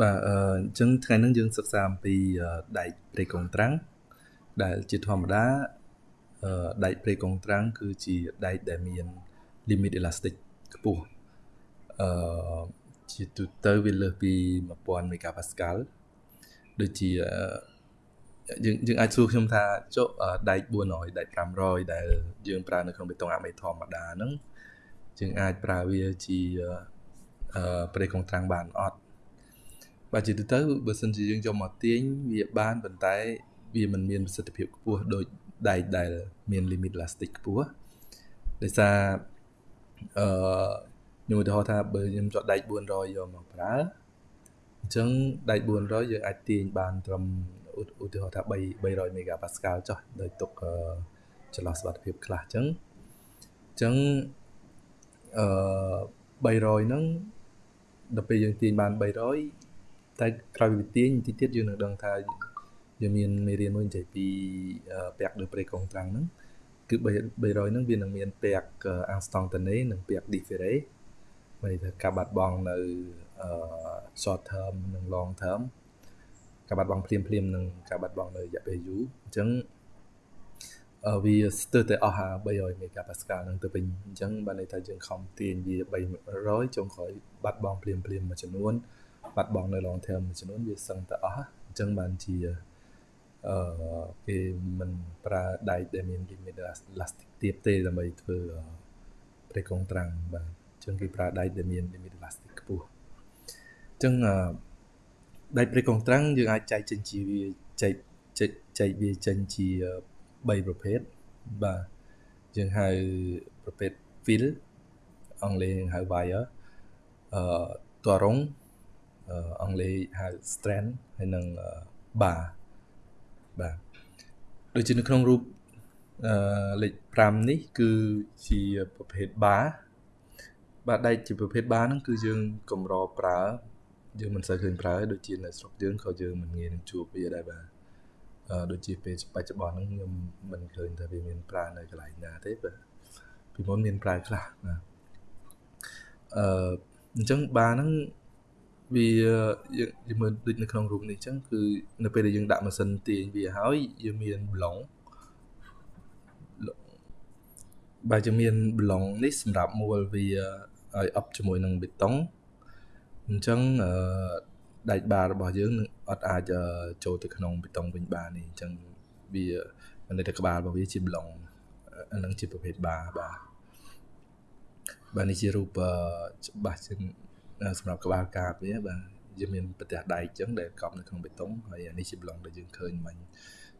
បាទអឺអញ្ចឹងថ្ងៃនេះយើងសិក្សាអំពីដែកព្រៃកុងត្រាំងដែលជាធម្មតាអឺដែកព្រៃកុងត្រាំងគឺជាដែកដែលមាន limit elastic ខ្ពស់អឺជាទូទៅវាលើសពី1000 megapascal ដូចជាយើងយើងអាចសួរខ្ញុំថាចុះដែក400ដែក500ដែលយើងប្រើនៅក្នុងបេតុងអាមេធម្មតាហ្នឹងយើងអាចប្រើវាជាអឺព្រៃកុងត្រាំងបានអត់ បាទជាទូទៅបើសិនជាយើងយកមកទាញវាបានប៉ុន្តែវាមិនមានប្រសិទ្ធភាពខ្ពស់ដូចដែកដែលមាន limit elastic ខ្ពស់ដោយសារអឺខ្ញុំឧទាហរណ៍ថាបើខ្ញុំចត់ដែក400យកមកប្រើអញ្ចឹងដែក400យើងអាចទាញបានត្រឹមឧទាហរណ៍ថា3 300 megapascal ចុះដោយទុកចន្លោះសុវត្ថិភាពខ្លះអញ្ចឹងអញ្ចឹងអឺ300ហ្នឹងដល់ពេលយើងទាញបាន300 តែក្រោយពីទាញទីទៀតយើងនឹងដឹងថាយើងមានមេរៀនមួយនិយាយពីពាក់លើព្រៃកុងត្រាំងហ្នឹងគឺ300ហ្នឹងវានឹងមានពាក់អាំងស្តង់តាណេនិងពាក់ differe មានន័យថាការបាត់បង់នៅ short term និង long term ការបាត់បង់ភ្លាមភ្លាមនិងការបាត់បង់នៅរយៈពេលយូរអញ្ចឹងវាស្ទើរតែអស់300 megapascal ហ្នឹងទៅវិញអញ្ចឹងបានន័យថាយើងខំទាញវា300ចុងក្រោយបាត់បង់ភ្លាមភ្លាមមួយចំនួន បាត់បង់នៅ long term មួយចំនួនវាសឹងតែអស់អញ្ចឹងបានជាអឺគេមិនប្រើដែកដែលមាន limit elastic ទៀតទេដើម្បីធ្វើប្រេកុងត្រាំងបាទអញ្ចឹងគេប្រើដែកដែលមាន limit elastic ខ្ពស់អញ្ចឹងដែកប្រេកុងត្រាំងយើងអាចចែកចេញជាវាចែកចែកចែកវាចេញជា3ប្រភេទបាទយើងហៅប្រភេទ fill អង់គ្លេសហៅ wire អឺតរង អង់គ្លេសហៅ strand ហើយនិង bar បាទដូចជានៅក្នុងរូបអឺលេខ5នេះ គឺជាប្រភេទ bar បាទដែកជាប្រភេទ bar ហ្នឹងគឺយើងកម្រប្រើយើងមិនសូវឃើញប្រើដូចជានៅស្រុកយើងក៏យើងមិនងាយនឹងជួបវាដែរបាទអឺដូចជាពេលបច្ចុប្បន្នហ្នឹងខ្ញុំមិនឃើញថាវាមានប្រើនៅកន្លែងណាទេបាទពីមុនមានប្រើខ្លះបាទអឺអញ្ចឹងបាហ្នឹង វាយើងយើងមើលដូចនៅក្នុងរូបនេះអញ្ចឹងគឺនៅពេលដែលយើងដាក់ម៉ាស៊ីនទាញវាហើយយើងមានប្លុងបើយើងមានប្លុងនេះសម្រាប់មួលវាឲ្យអប់ជាមួយនឹងបេតុងអញ្ចឹងអឺដែកបារបស់យើងនឹងអត់អាចចូលទៅក្នុងបេតុងវិញបានទេអញ្ចឹងវានៅតែក្បាលរបស់វាជាប្លុងអានឹងជាប្រភេទបាបាទបាទនេះជារូបច្បាស់ជាង សម្រាប់ក្បាលកាបវាបាទយើងមានប្រទេសដែកអញ្ចឹងដែលកប់នៅក្នុងបេតុងហើយអានេះជាប្លង់ដែលយើងឃើញមិញ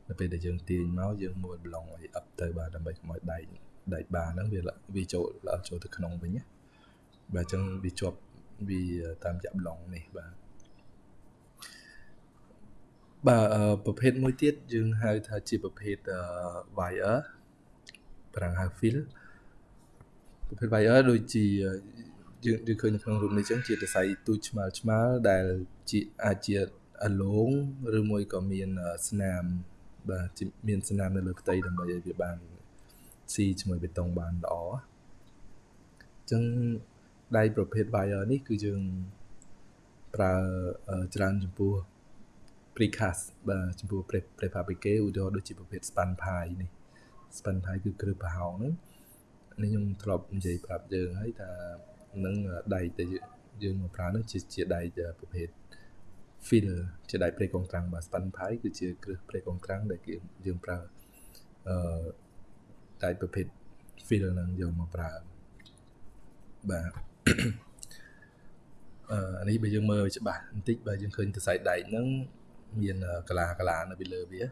នៅពេលដែលយើងទាញមកយើងមួលប្លង់ឲ្យអឹបទៅបាទដើម្បីកុំឲ្យដែកដែកបាហ្នឹងវាវាចូលល្អចូលទៅក្នុងវិញណាបាទអញ្ចឹងវាជាប់វាតាមចាក់ប្លង់នេះបាទបាទប្រភេទមួយទៀតយើងហៅថាជាប្រភេទ wire ប្រាំងហៅ fill ប្រភេទ wire ដូចជា យើងយើងឃើញនៅក្នុងរូបនេះចឹងជាសរសៃទូចឆ្មាល់ឆ្មាល់ដែលជាអាចជាអលងឬមួយក៏មានស្នាមបាទមានស្នាមនៅលើផ្ទៃដើម្បីឲ្យវាបានស៊ីជាមួយបេតុងបានល្អអញ្ចឹងដៃប្រភេទ wire នេះគឺយើងប្រើច្រើនចំពោះ precast បាទចំពោះ prefabricated ឧទាហរណ៍ដូចជាប្រភេទ span pie នេះ span pie គឺគ្រឹះប្រហោងហ្នឹងនេះខ្ញុំធ្លាប់និយាយប្រាប់យើងហើយថា នឹងដែកដែលយើងមកប្រើនោះជាជាដែកប្រភេទ fill ជាដែកព្រៃកុងត្រាំងបាទ span pipe គឺជាគ្រឹះព្រៃកុងត្រាំងដែលយើងប្រើអឺដែកប្រភេទ fill ហ្នឹងយកមកប្រើបាទអឺនេះបើយើងមើលច្បាស់បន្តិចបើយើងឃើញសរសៃដែកហ្នឹងមានកលាកលានៅពីលើវា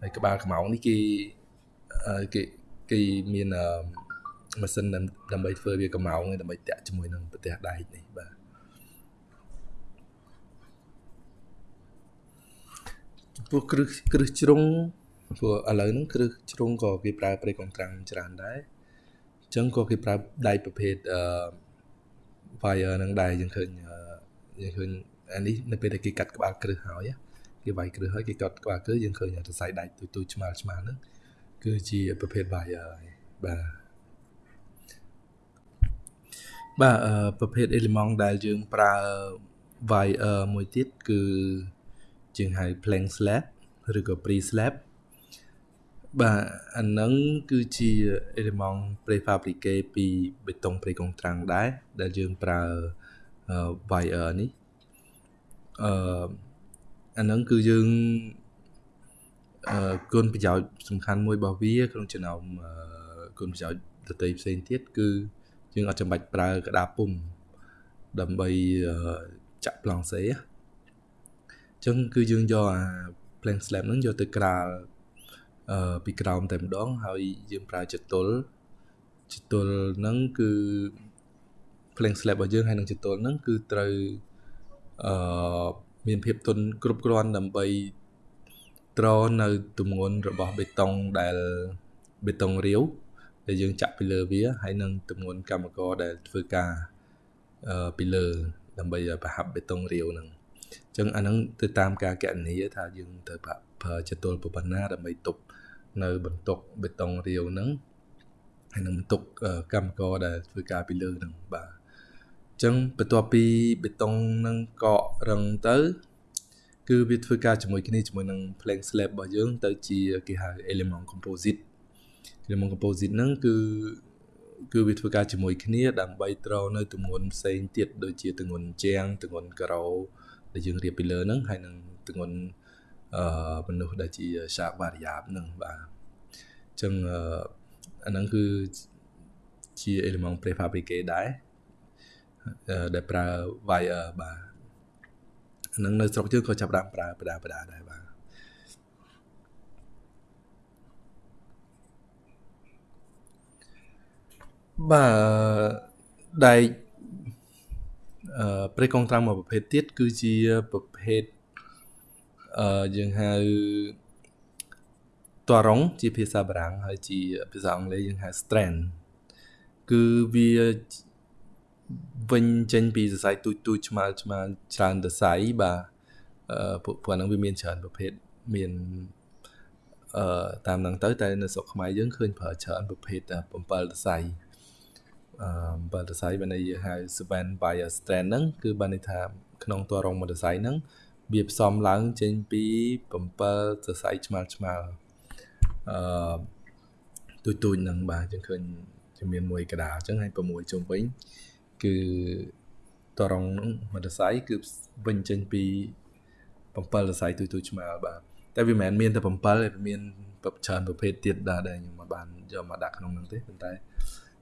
ហើយក្បាលខ្មោងនេះគេគេគេមានអឺ ម៉ាស៊ីនដើម្បីធ្វើវាកម្ោងដើម្បីតាក់ជាមួយនឹងប្រទេសដែកនេះបាទចំពោះគ្រឹះគ្រឹះជ្រុងព្រោះឥឡូវហ្នឹងគ្រឹះជ្រុងក៏គេប្រើប្រេកកងត្រាំងច្រើនដែរអញ្ចឹងក៏គេប្រើដែកប្រភេទអឺ wire ហ្នឹងដែរយើងឃើញយើងឃើញអានេះនៅពេលដែលគេកាត់ក្បាលគ្រឹះហើយគេវាយគ្រឹះហើយគេកាត់ក្បាលគ្រឹះយើងឃើញសរសៃដែកទូទូឆ្មាល់ឆ្មាល់ហ្នឹងគឺជាប្រភេទ wire បាទ បាទប្រភេទអេលីម៉ង់ដែលយើងប្រើ wire មួយទៀតគឺជាងហៅ plank slab ឬក៏ pre slab បាទអាហ្នឹងគឺជា element prefabriqué ពីបេតុង pre កុងត្រាំងដែរដែលយើងប្រើ wire នេះអឺអាហ្នឹងគឺយើងអឺគុណប្រយោជន៍សំខាន់មួយរបស់វាក្នុងចំណោមគុណប្រយោជន៍ដទៃផ្សេងទៀតគឺ យើងអត់ចាំបាច់ប្រើក្តារពុំដើម្បីចាក់ប្លង់សេអញ្ចឹងគឺយើងយកអា plank slab ហ្នឹងយកទៅក្រាលអឺពីក្រោមតែម្ដងហើយយើងប្រើចតុលចតុលហ្នឹងគឺ plank slab របស់យើងហើយនឹងចតុលហ្នឹងគឺត្រូវអឺមានភាពទន់គ្រប់គ្រាន់ដើម្បីត្រនៅទម្ងន់របស់បេតុងដែលបេតុងរាវ ដែលយើងចាក់ពីលើវាហើយនឹងទម្ងន់កម្មករដែលធ្វើការអឺពីលើដើម្បីប្រហាប់បេតុងរាវហ្នឹងអញ្ចឹងអាហ្នឹងទៅតាមការកណនីថាយើងត្រូវប្រើចតុលប៉ុណ្ណាដើម្បីទប់នៅបន្ទុកបេតុងរាវហ្នឹងហើយនឹងបន្ទុកកម្មករដែលធ្វើការពីលើហ្នឹងបាទអញ្ចឹងបន្ទាប់ពីបេតុងហ្នឹងកករឹងទៅគឺវាធ្វើការជាមួយគ្នាជាមួយនឹង plank slab របស់យើងទៅជាគេហៅ element composite element composite ហ្នឹងគឺគឺវាធ្វើការជាមួយគ្នាដើម្បីត្រនៅទម្ងន់ផ្សេងទៀតដូចជាទម្ងន់ជាងទម្ងន់ការ៉ូដែលយើងរៀបពីលើហ្នឹងហើយនឹងទម្ងន់អឺមនុស្សដែលជា sharp variable ហ្នឹងបាទអញ្ចឹងអាហ្នឹងគឺជា element prefabriqué ដែរដែលប្រើ wire បាទហ្នឹងនៅស្រុកយើងក៏ចាប់ដើមប្រើបដាបដាដែរបាទ បាទដែកអឺព្រៃកងត្រាំមួយប្រភេទទៀតគឺជាប្រភេទអឺយើងហៅតរងជាភាសាបារាំងហើយជាភាសាអង់គ្លេសយើងហៅ strand គឺវាវិញចេញពីសរសៃទូចទូចឆ្មាលឆ្មាលច្រើនសរសៃបាទអឺពួកហ្នឹងវាមានច្រើនប្រភេទមានអឺតាមហ្នឹងទៅតែនៅស្រុកខ្មែរយើងឃើញប្រើច្រើនប្រភេទ7សរសៃ អឺ7សរសៃបានន័យហៅ Span Bio Strand ហ្នឹងគឺបានន័យថាក្នុងតរងមួយសរសៃហ្នឹងវាផ្សំឡើងចេញពី7សរសៃឆ្មាល់ឆ្មាល់អឺទូចទូចហ្នឹងបាទយើងឃើញជាមានមួយកដាអញ្ចឹងហើយ6ជុំវិញគឺតរងមួយសរសៃគឺវិញចេញពី7សរសៃទូទូឆ្មាល់បាទតែវាមិនមែនមានតែ7ទេវាមានច្រើនប្រភេទទៀតដែរដែលខ្ញុំមិនបានយកមកដាក់ក្នុងហ្នឹងទេប៉ុន្តែ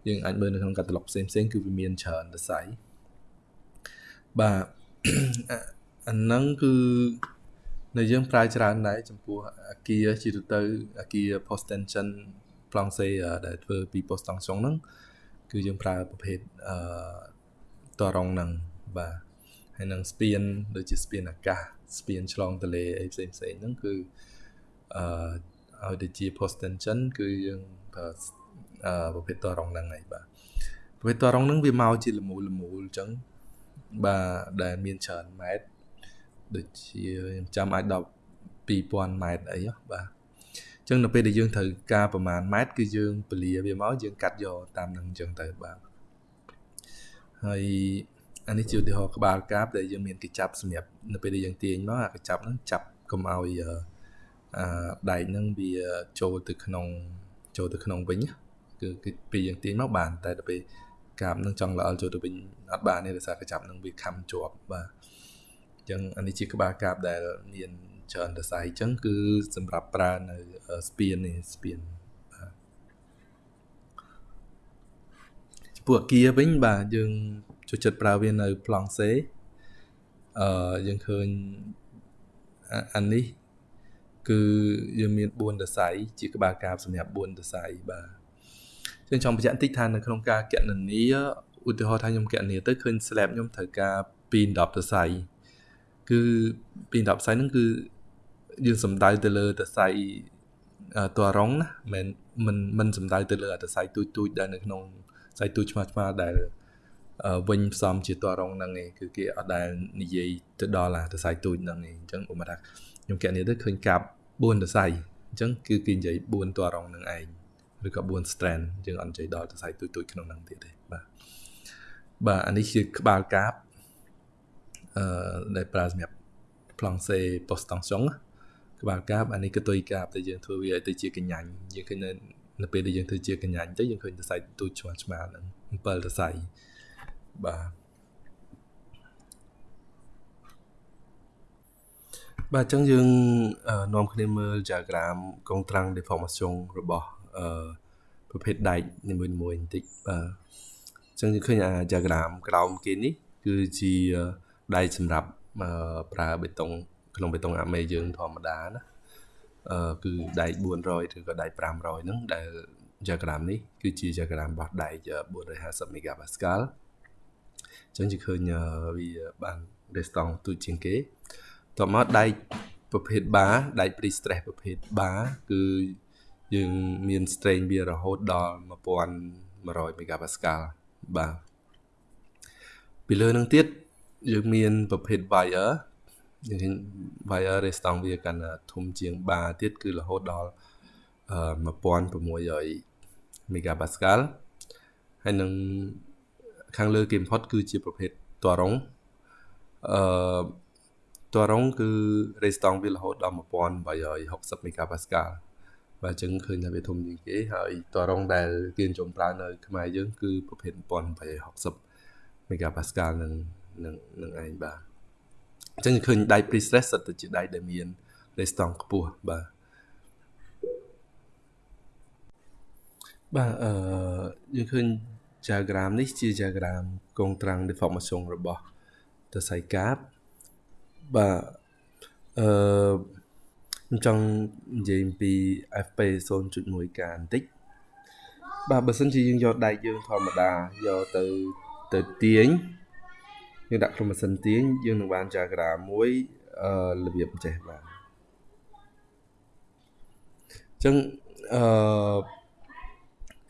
យើងអាចមើលនៅក្នុងកាតាឡុកផ្សេងផ្សេងគឺវាមានច្រើនសរសៃបាទអាហ្នឹងគឺនៅយើងប្រើច្រើនដែរចំពោះអាគារជាទូទៅអាគារ post tension ប្លង់សេដែលធ្វើពី post tension ហ្នឹងគឺយើងប្រើប្រភេទអឺតរងហ្នឹងបាទហើយនឹងស្ពានដូចជាស្ពានអាកាសស្ពានឆ្លងទន្លេអីផ្សេងផ្សេងហ្នឹងគឺអឺឲ្យទៅជា post tension គឺយើងប្រើអឺ ប្រភេទតរងហ្នឹងហើយបាទប្រភេទតរងហ្នឹងវាមកជាលមូលលមូលអញ្ចឹងបាទដែលមានច្រើនម៉ែត្រដូចជាខ្ញុំចាំអាចដល់2000ម៉ែត្រអីបាទអញ្ចឹងនៅពេលដែលយើងត្រូវការប្រមាណម៉ែត្រគឺយើងពលាវាមកយើងកាត់យកតាមនឹងអញ្ចឹងទៅបាទហើយអានេះជាឧទាហរណ៍ក្បាលកាបដែលយើងមានកញ្ចប់សម្រាប់នៅពេលដែលយើងទាញមកអាកញ្ចប់ហ្នឹងចាប់កុំឲ្យអឺដែកហ្នឹងវាចូលទៅក្នុងចូលទៅក្នុងវិញ គឺគឺពេលយើងទាញមកបាន តែដល់ពេលកាបហ្នឹងចង់ល្អចូលទៅវិញអត់បានទេដោយសារកញ្ចប់ហ្នឹងវាខំជាប់បាទអញ្ចឹងអានេះជាក្បាលកាបដែលមានច្រើនរស័យអញ្ចឹងគឺសម្រាប់ប្រើនៅស្ពាននេះស្ពានពួកអាគារវិញបាទយើងចូលចិត្តប្រើវានៅប្លង់សេអឺយើងឃើញអានេះគឺយើងមាន4ដស័យជាក្បាលកាបសម្រាប់4ដស័យបាទ ខ្ញុំចង់បញ្ជាក់បន្តិចថានៅក្នុងការកណនីឧទាហរណ៍ថាខ្ញុំកណនីទៅឃើញ slab ខ្ញុំត្រូវការ2 10ដស័យគឺ2 10ដស័យហ្នឹងគឺយើងសំដៅទៅលើដស័យតរងណាមិនមិនមិនសំដៅទៅលើដស័យទូចទូចដែលនៅក្នុងដស័យទូចឆ្មាឆ្មាដែលវិញផ្សំជាតរងហ្នឹងឯងគឺគេអត់ដែលនិយាយទៅដល់អាសរសៃទូចហ្នឹងឯងអញ្ចឹងឧបមាថាខ្ញុំកែនេះទៅឃើញកាប់4សរសៃអញ្ចឹងគឺគេនិយាយ4តរងហ្នឹងឯង ឬក៏4 strand យើងអត់និយាយដល់សរសៃទូចទូចក្នុងហ្នឹងទៀតទេបាទបាទអានេះជាក្បាលកាបអឺដែលប្រើសម្រាប់ plancher post tension ក្បាលកាបអានេះគឺទុយកាបតែយើងធ្វើវាឲ្យទៅជាកញ្ញាញ់យើងឃើញនៅនៅពេលដែលយើងធ្វើជាកញ្ញាញ់ទៅយើងឃើញសរសៃទូចឆ្មាឆ្មាហ្នឹង7សរសៃបាទបាទអញ្ចឹងយើងនាំគ្នាមើល diagram កងត្រាំង deformation របស់ អឺប្រភេទដែកនីមួយៗបន្តិចបាទអញ្ចឹងយើងឃើញអា diagram ក្រោមគេនេះ គឺជាដែកសម្រាប់ប្រើបេតុង ក្នុងបេតុងអាមេយើងធម្មតាណាអឺគឺដែក400ឬក៏ដែក500ហ្នឹងដែល diagram នេះគឺជា diagram របស់ដែក450 megapascal អញ្ចឹងជាឃើញវាបាន restore ទូជាងគេតមកដែកប្រភេទបាដែក pre stress ប្រភេទបាគឺ យើងមាន strain វារហូតដល់1100 megapascal បាទពីលើនឹងទៀតយើងមានប្រភេទ wire យើងឃើញ wire restore វាកាន់ធំជាងបាទៀតគឺរហូតដល់1600 megapascal ហើយនឹងខាងលើគេបំផុតគឺជាប្រភេទតរងអឺតរងគឺ resistance វារហូតដល់1860 megapascal បាទអញ្ចឹងឃើញថាវាធំជាងគេហើយតរងដែលគេនិយមប្រើនៅខ្មែរយើងគឺប្រភេទ1860 megapascal នឹងនឹងនឹងឯងបាទអញ្ចឹងឃើញដៃ pre-stress សិតទៅជាដៃដែលមាន resistance ខ្ពស់បាទបាទអឺយើងឃើញ diagram នេះជា diagram កងត្រាំង deformation របស់ទសៃកាបបាទអឺ ខ្ញុំចង់និយាយអំពី FP 0.1កាបន្តិចបាទបើសិនជាយើងយកដែកយើងធម្មតាយកទៅទៅទាញយើងដាក់ក្នុងម៉ាស៊ីនទាញយើងនឹងបាន diagram មួយអឺរបៀបអញ្ចេះបាទអញ្ចឹងអឺ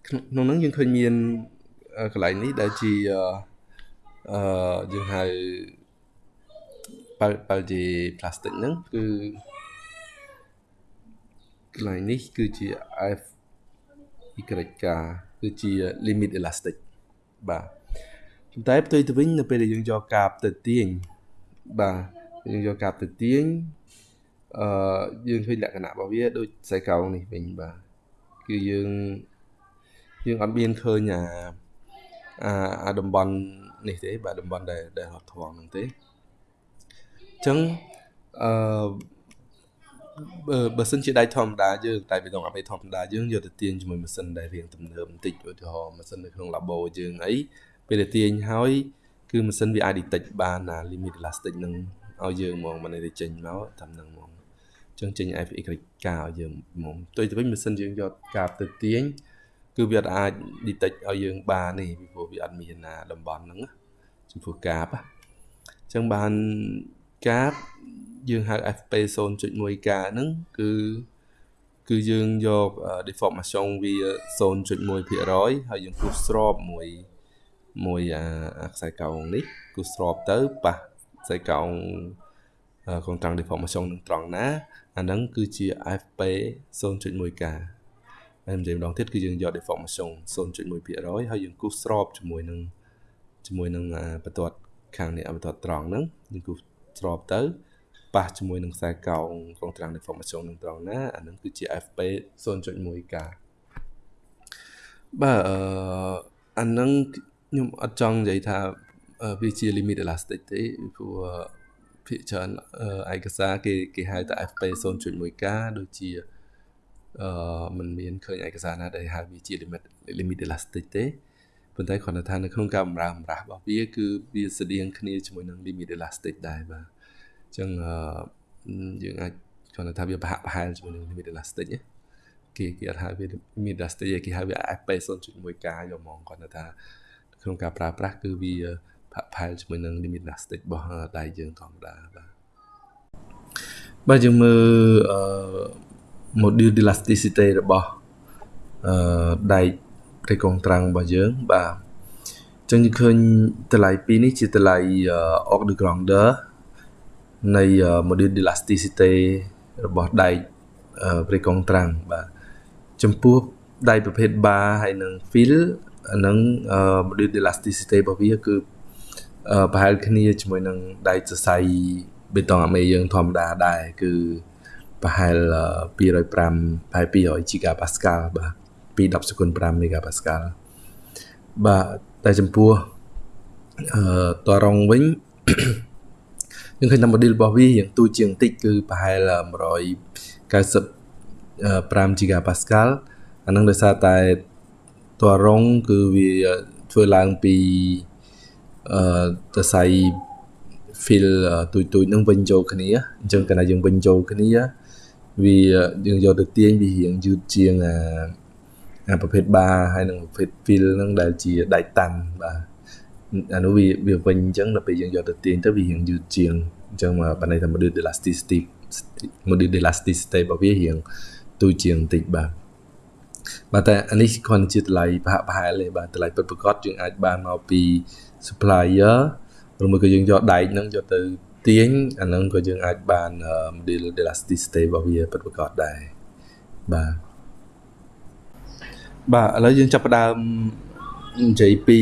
ក្នុងហ្នឹងយើងឃើញមានកន្លែងនេះដែលជាអឺយើងហៅបើបើជា plastic ហ្នឹងគឺ កន្លែងនេះគឺជា F YK គឺជា limit elastic បាទប៉ុន្តែផ្ទុយទៅវិញនៅពេលដែលយើងយកកាបទៅទាញបាទយើងយកកាបទៅទាញអឺយើងឃើញលក្ខណៈរបស់វាដូចខ្សែកោងនេះវិញបាទគឺយើងយើងអត់មានឃើញអាអាអាតំបន់នេះទេបាទតំបន់ដែលដែលរត់ធំហ្នឹងទេអញ្ចឹងអឺ បើបើសិនជាដៃធម្មតាយើងតែបេតុងអាបេធម្មតាយើងយកទៅទាញជាមួយម៉ាស៊ីនដែលរៀងទំនើបបន្តិចឧទាហរណ៍ម៉ាស៊ីននៅក្នុង labo យើងអីពេលដែលទាញហើយគឺម៉ាស៊ីនវាអាច detect បានណា limit elastic នឹងឲ្យយើងហ្មងមិនได้ចេញមកតាមនឹងហ្មងអញ្ចឹងចេញ FX ការឲ្យយើងហ្មងទៅទៅវិញម៉ាស៊ីនយើងយកកាបទៅទាញគឺវាអាច detect ឲ្យយើងបានទេពីព្រោះវាអត់មានណាតំបន់ហ្នឹងចំពោះកាបអញ្ចឹងបានកាប យើងហៅ FP 0.1k ហ្នឹងគឺគឺយើងយក deformation វា0.1%ហើយយើងគូសស្របមួយមួយអាខ្សែកោងនេះគូសស្របទៅប៉ះខ្សែកោងកងត្រង់ deformation នឹងត្រង់ណាអាហ្នឹងគឺជា FP 0.1k ហើយនិយាយម្ដងទៀតគឺយើងយក deformation 0.1%ហើយយើងគូសស្របជាមួយនឹងជាមួយនឹងបន្ទាត់ខាងនេះបន្ទាត់ត្រង់ហ្នឹងយើងគូសស្របទៅ ប៉ះជាមួយនឹងខ្សែកោងកងត្រាំង deformation នឹងត្រង់ណាអានឹងគឺជា FP 0.1k បាទអឺអានឹងខ្ញុំអត់ចង់និយាយថាវាជា limit elastic ទេព្រោះភាគច្រើនឯកសារគេគេហៅថា FP 0.1k ដូចជាអឺมันមានឃើញឯកសារណាដែលហៅវាជា limit limit elastic ទេប៉ុន្តែគ្រាន់តែថានៅក្នុងការបម្រើបម្រាស់របស់វាគឺវាស្តៀងគ្នាជាមួយនឹង limit elastic ដែរបាទអញ្ចឹងយើងអាចគ្រាន់តែថាវាប្រហាក់ប្រហែលជាមួយនឹង limit elastic គេគេអត់ហៅវា limit elastic គេហៅវា FP 0.1k យកមកគ្រាន់តែថាក្នុងការប្រើប្រាស់គឺវាប្រហាក់ប្រហែលជាមួយនឹង limit elastic របស់ដៃយើងធម្មតាបាទបាទយើងមើលអឺ module elasticity របស់អឺដែកព្រៃកងត្រាំងរបស់យើងបាទអញ្ចឹងយើងឃើញតម្លៃ2នេះជាតម្លៃ Org de Grandeur នៃ module elasticity របស់ដែកព្រៃកងត្រាំងបាទចំពោះដែកប្រភេទ bar ហើយនិង fill អានឹង module elasticity របស់វាគឺអឺប្រហែលគ្នាជាមួយនឹងដៃសរសៃបេតុងអាមេយើងធម្មតាដែរគឺប្រហែល205ប្រហែល200 GPa បាទពី10សេគុន5 MPa បាទតែចំពោះអឺតរងវិញ យើងឃើញថា model របស់វាយ៉ាងទូជាងតិចគឺប្រហែល195 GPa អានឹងដោយសារតែតរងគឺវាធ្វើឡើងពីអឺតសៃ feel ទូចទូចនឹងវិញចូលគ្នាអញ្ចឹងកាលណាយើងវិញចូលគ្នាវាយើងយកទៅទាញវារៀងយឺតជាងអាអាប្រភេទបាហើយនិងប្រភេទ feel ហ្នឹងដែលជាដៃតាន់បាទ អានោះវាវាវិញអញ្ចឹងដល់ពេលយើងយកទៅទាញទៅវារៀងយឺតជាងអញ្ចឹងមកបានន័យថា module elasticity module elasticity របស់វារៀងទូជាងបន្តិចបាទបាទតែអានេះគ្រាន់ជាតម្លៃប្រហាក់ប្រហែលទេបាទតម្លៃពិតប្រាកដយើងអាចបានមកពី supplier ឬមួយក៏យើងយកដែកហ្នឹងយកទៅទាញអាហ្នឹងក៏យើងអាចបាន model elasticity របស់វាពិតប្រាកដដែរបាទបាទឥឡូវយើងចាប់ផ្ដើម និយាយពី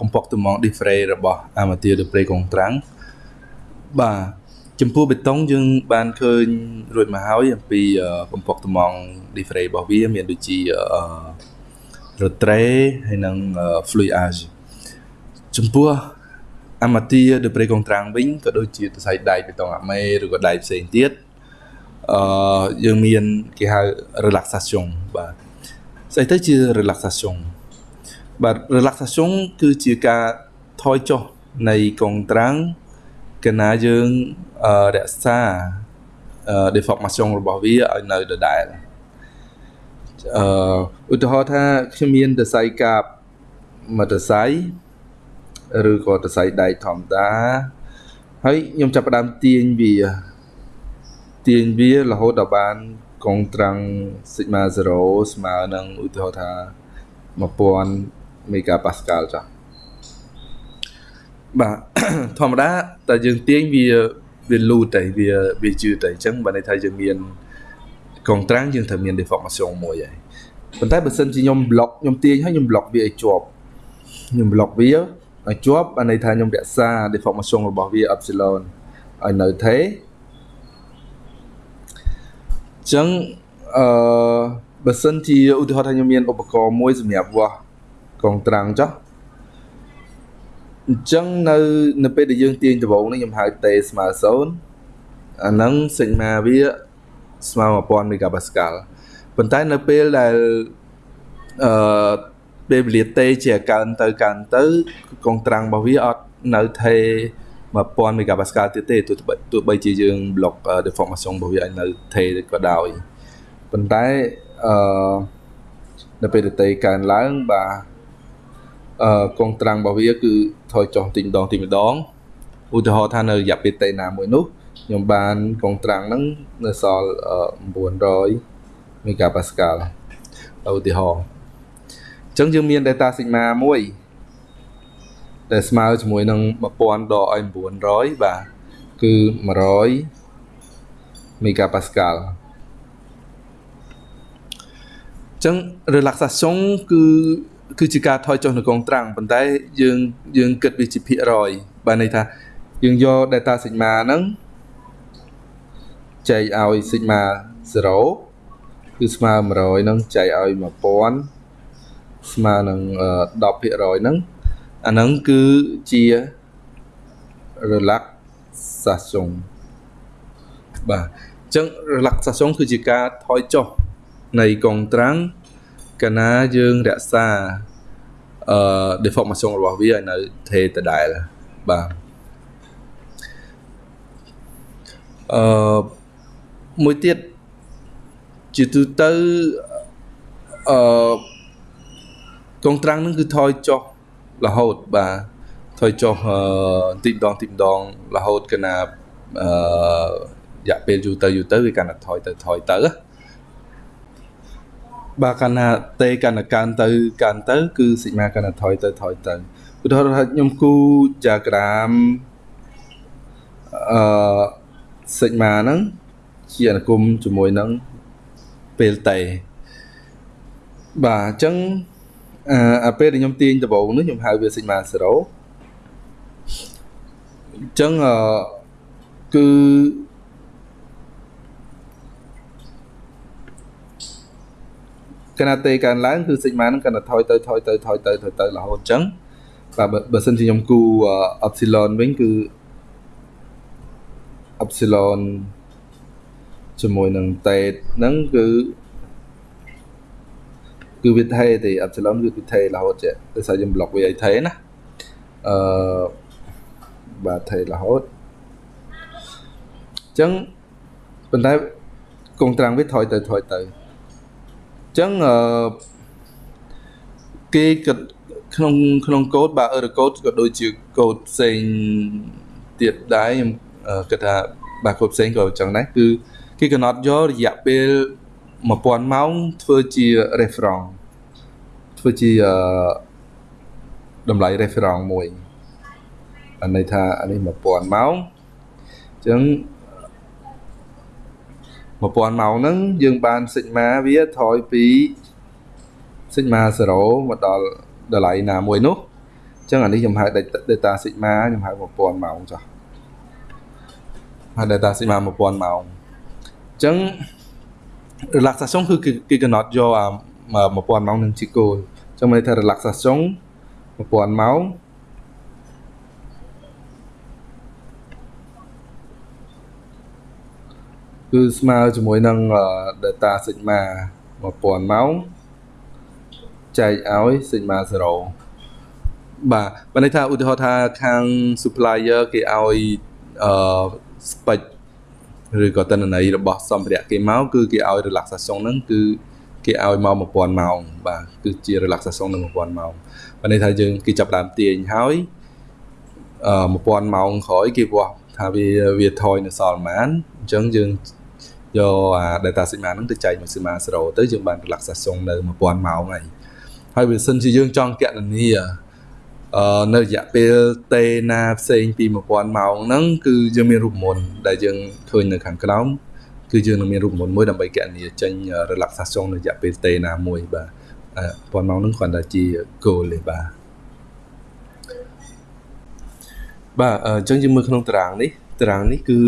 កំពកទំង display របស់ Amateur display កងត្រាំងបាទចំពោះបេតុងយើងបានឃើញរួចមកហើយអំពីកំពកទំង display របស់វាមានដូចជា retray ហើយនិង fluidage ចំពោះអាម៉ាទាដឺប្រេកងត្រាំងវិញក៏ដូចជាសរសៃដែកបេតុងអាមេឬក៏ដែកផ្សេងទៀតអឺយើងមានគេហៅ relaxation បាទស្អីទៅជា relaxation បាទ relaxation គឺជាការថយចុះនៃកងត្រាំងកណាយើងរក្សា deformation របស់វាឲ្យនៅដដែលអឺឧទាហរណ៍ថាខ្ញុំមានសរសៃកាបមួយសរសៃឬក៏សរសៃដែកធម្មតាហើយខ្ញុំចាប់ផ្ដើមទាញវាទាញវារហូតដល់បានកងត្រាំង sigma 0ស្មើនឹងឧទាហរណ៍ថា1000 megapascal ចា៎បាទធម្មតាតែយើងទាញវាវាលូតតែវាវាជឿតែអញ្ចឹងបើន័យថាយើងមានកងត្រាំងយើងត្រូវមាន deformation មួយហើយប៉ុន្តែបើសិនជាខ្ញុំ block ខ្ញុំទាញហើយខ្ញុំ block វាឲ្យជាប់ខ្ញុំ block វាឲ្យជាប់បានន័យថាខ្ញុំរក្សា deformation របស់វា epsilon ឲ្យនៅថេចឹងអឺបើសិនជាឧទាហរណ៍ថាខ្ញុំមានឧបករណ៍មួយសម្រាប់វាស់ កងត្រាំងចុះអញ្ចឹងនៅនៅពេលដែលយើងទាញដបងនេះខ្ញុំហៅតេស្មើ0អាហ្នឹង sigma វាស្មើ1000 megapascal ប៉ុន្តែនៅពេលដែលអឺពេលវេលាទេជាកើនទៅកើនទៅកងត្រាំងរបស់វាអត់នៅថេ1000 megapascal ទៀតទេទោះទោះបីជាយើង block deformation របស់វាឲ្យនៅថេក៏ដោយប៉ុន្តែអឺនៅពេលទេកើនឡើងបាទ អឺកងត្រាំងរបស់វាគឺថយចុះទីម្ដងទីម្ដងឧទាហរណ៍ថានៅរយៈពេលតេណាមួយនោះខ្ញុំបានកងត្រាំងហ្នឹងនៅសល់900 megapascal ឧទាហរណ៍អញ្ចឹងយើងមាន data sigma មួយដែលស្មើជាមួយនឹង1000ដកឲ្យ900បាទគឺ100 megapascal អញ្ចឹង relaxation គឺគឺជាការថយចុះនៅកងត្រាំងប៉ុន្តែយើងយើងគិតវាជាភាគរយបានន័យថាយើងយក data sigma ហ្នឹងចែកឲ្យ sigma 0គឺស្មើ100ហ្នឹងចែកឲ្យ1000ស្មើនឹង10%ហ្នឹងអាហ្នឹងគឺជា relaxation បាទអញ្ចឹង relaxation គឺជាការថយចុះនៃកងត្រាំង កាលណាយើងរក្សាអឺ deformation របស់វាឲ្យនៅថេដដែលបាទអឺមួយទៀតជាទូទៅអឺកងត្រាំងនឹងគឺថយចុះរហូតបាទថយចុះទីម្ដងទីម្ដងរហូតកណាអឺរយៈពេលយូរទៅយូរទៅវាកាន់តែថយទៅថយទៅ បាទកាន់តែតេកាន់តែកើនទៅកើនទៅ គឺសិក្មាកាន់តែថយទៅថយទៅឧទាហរណ៍ថាខ្ញុំគូ diagram អឺសិក្មាហ្នឹងជាអនុគមជាមួយនឹងពេលតេបាទអញ្ចឹងអាពេលដែលខ្ញុំទាញដបូងនេះខ្ញុំហៅវា sigma 0ហអញ្ចឹងអឺគឺ កណាតេកើនឡើងគឺសិក្មាហ្នឹងកាន់តែថយទៅថយទៅថយទៅថយទៅរហូតអញ្ចឹងបាទបើសិនជាខ្ញុំគូអ epsilon វិញគឺ epsilon ជាមួយនឹង tet ហ្នឹងគឺគឺវាថេទេ epsilon គឺវាថេរហូតចេះដោយសារយើង block វាឲ្យថេណាអឺបាទថេរហូតអញ្ចឹងប៉ុន្តែកងត្រាំងវាថយទៅថយទៅអញ្ចឹងអឺគេក៏ក្នុងក្នុងកូដបាទ error code ក៏ដូចជាកូដផ្សេងទៀតដែរខ្ញុំគិតថាបាទកូដផ្សេងក៏អញ្ចឹងដែរគឺគេកំណត់យករយៈពេល1000ម៉ោងធ្វើជា reference ធ្វើជាតម្លៃ reference មួយអាន័យថាអានេះ1000ម៉ោងអញ្ចឹង 1000ម៉ោងហ្នឹងយើងបាន sigma វាថយពី sigma 0មកដល់តម្លៃណាមួយនោះអញ្ចឹងអានេះខ្ញុំហៅ data sigma ខ្ញុំហៅ1000ម៉ោងចុះហៅ data sigma 1000ម៉ោងអញ្ចឹង relaxation គឺគេកំណត់យកអា1000ម៉ោងនឹងជាគោលអញ្ចឹងមានន័យថា relaxation 1000ម៉ោង គឺស្មើជាមួយនឹង data sigma 1000ម៉ោងចែកឲ្យ sigma 0បាទបើន័យថាឧទាហរណ៍ថាខាង supplier គេឲ្យអឺ spec ឬក៏តនន័យរបស់សម្ភារៈគេមកគឺគេឲ្យ relaxation ហ្នឹងគឺគេឲ្យមក1000ម៉ោងបាទគឺជា relaxation នឹង1000ម៉ោងបើន័យថាយើងគេចាប់ដើមទាញហើយអឺ1000ម៉ោងក្រោយគេវាស់ថាវាវាថយនៅសល់ប៉ុន្មានអញ្ចឹងយើង យកអា data sigma ហ្នឹងទៅចែកមក sigma 0ទៅយើងបាន relaxation នៅ1000ម៉ោងហើយហើយបើសិនជាយើងចង់កណនាអឺនៅរយៈពេលតេណាផ្សេងពី1000ម៉ោងហ្នឹងគឺយើងមានរូបមន្តដែលយើងឃើញនៅខាងក្រោមគឺយើងនឹងមានរូបមន្តមួយដើម្បីកណនាចេញ relaxation នៅរយៈពេលតេណាមួយបាទ1000ម៉ោងហ្នឹងគ្រាន់តែជា goal ទេបាទបាទអញ្ចឹងយើងមើលក្នុងតារាងនេះ តារាងនេះគឺ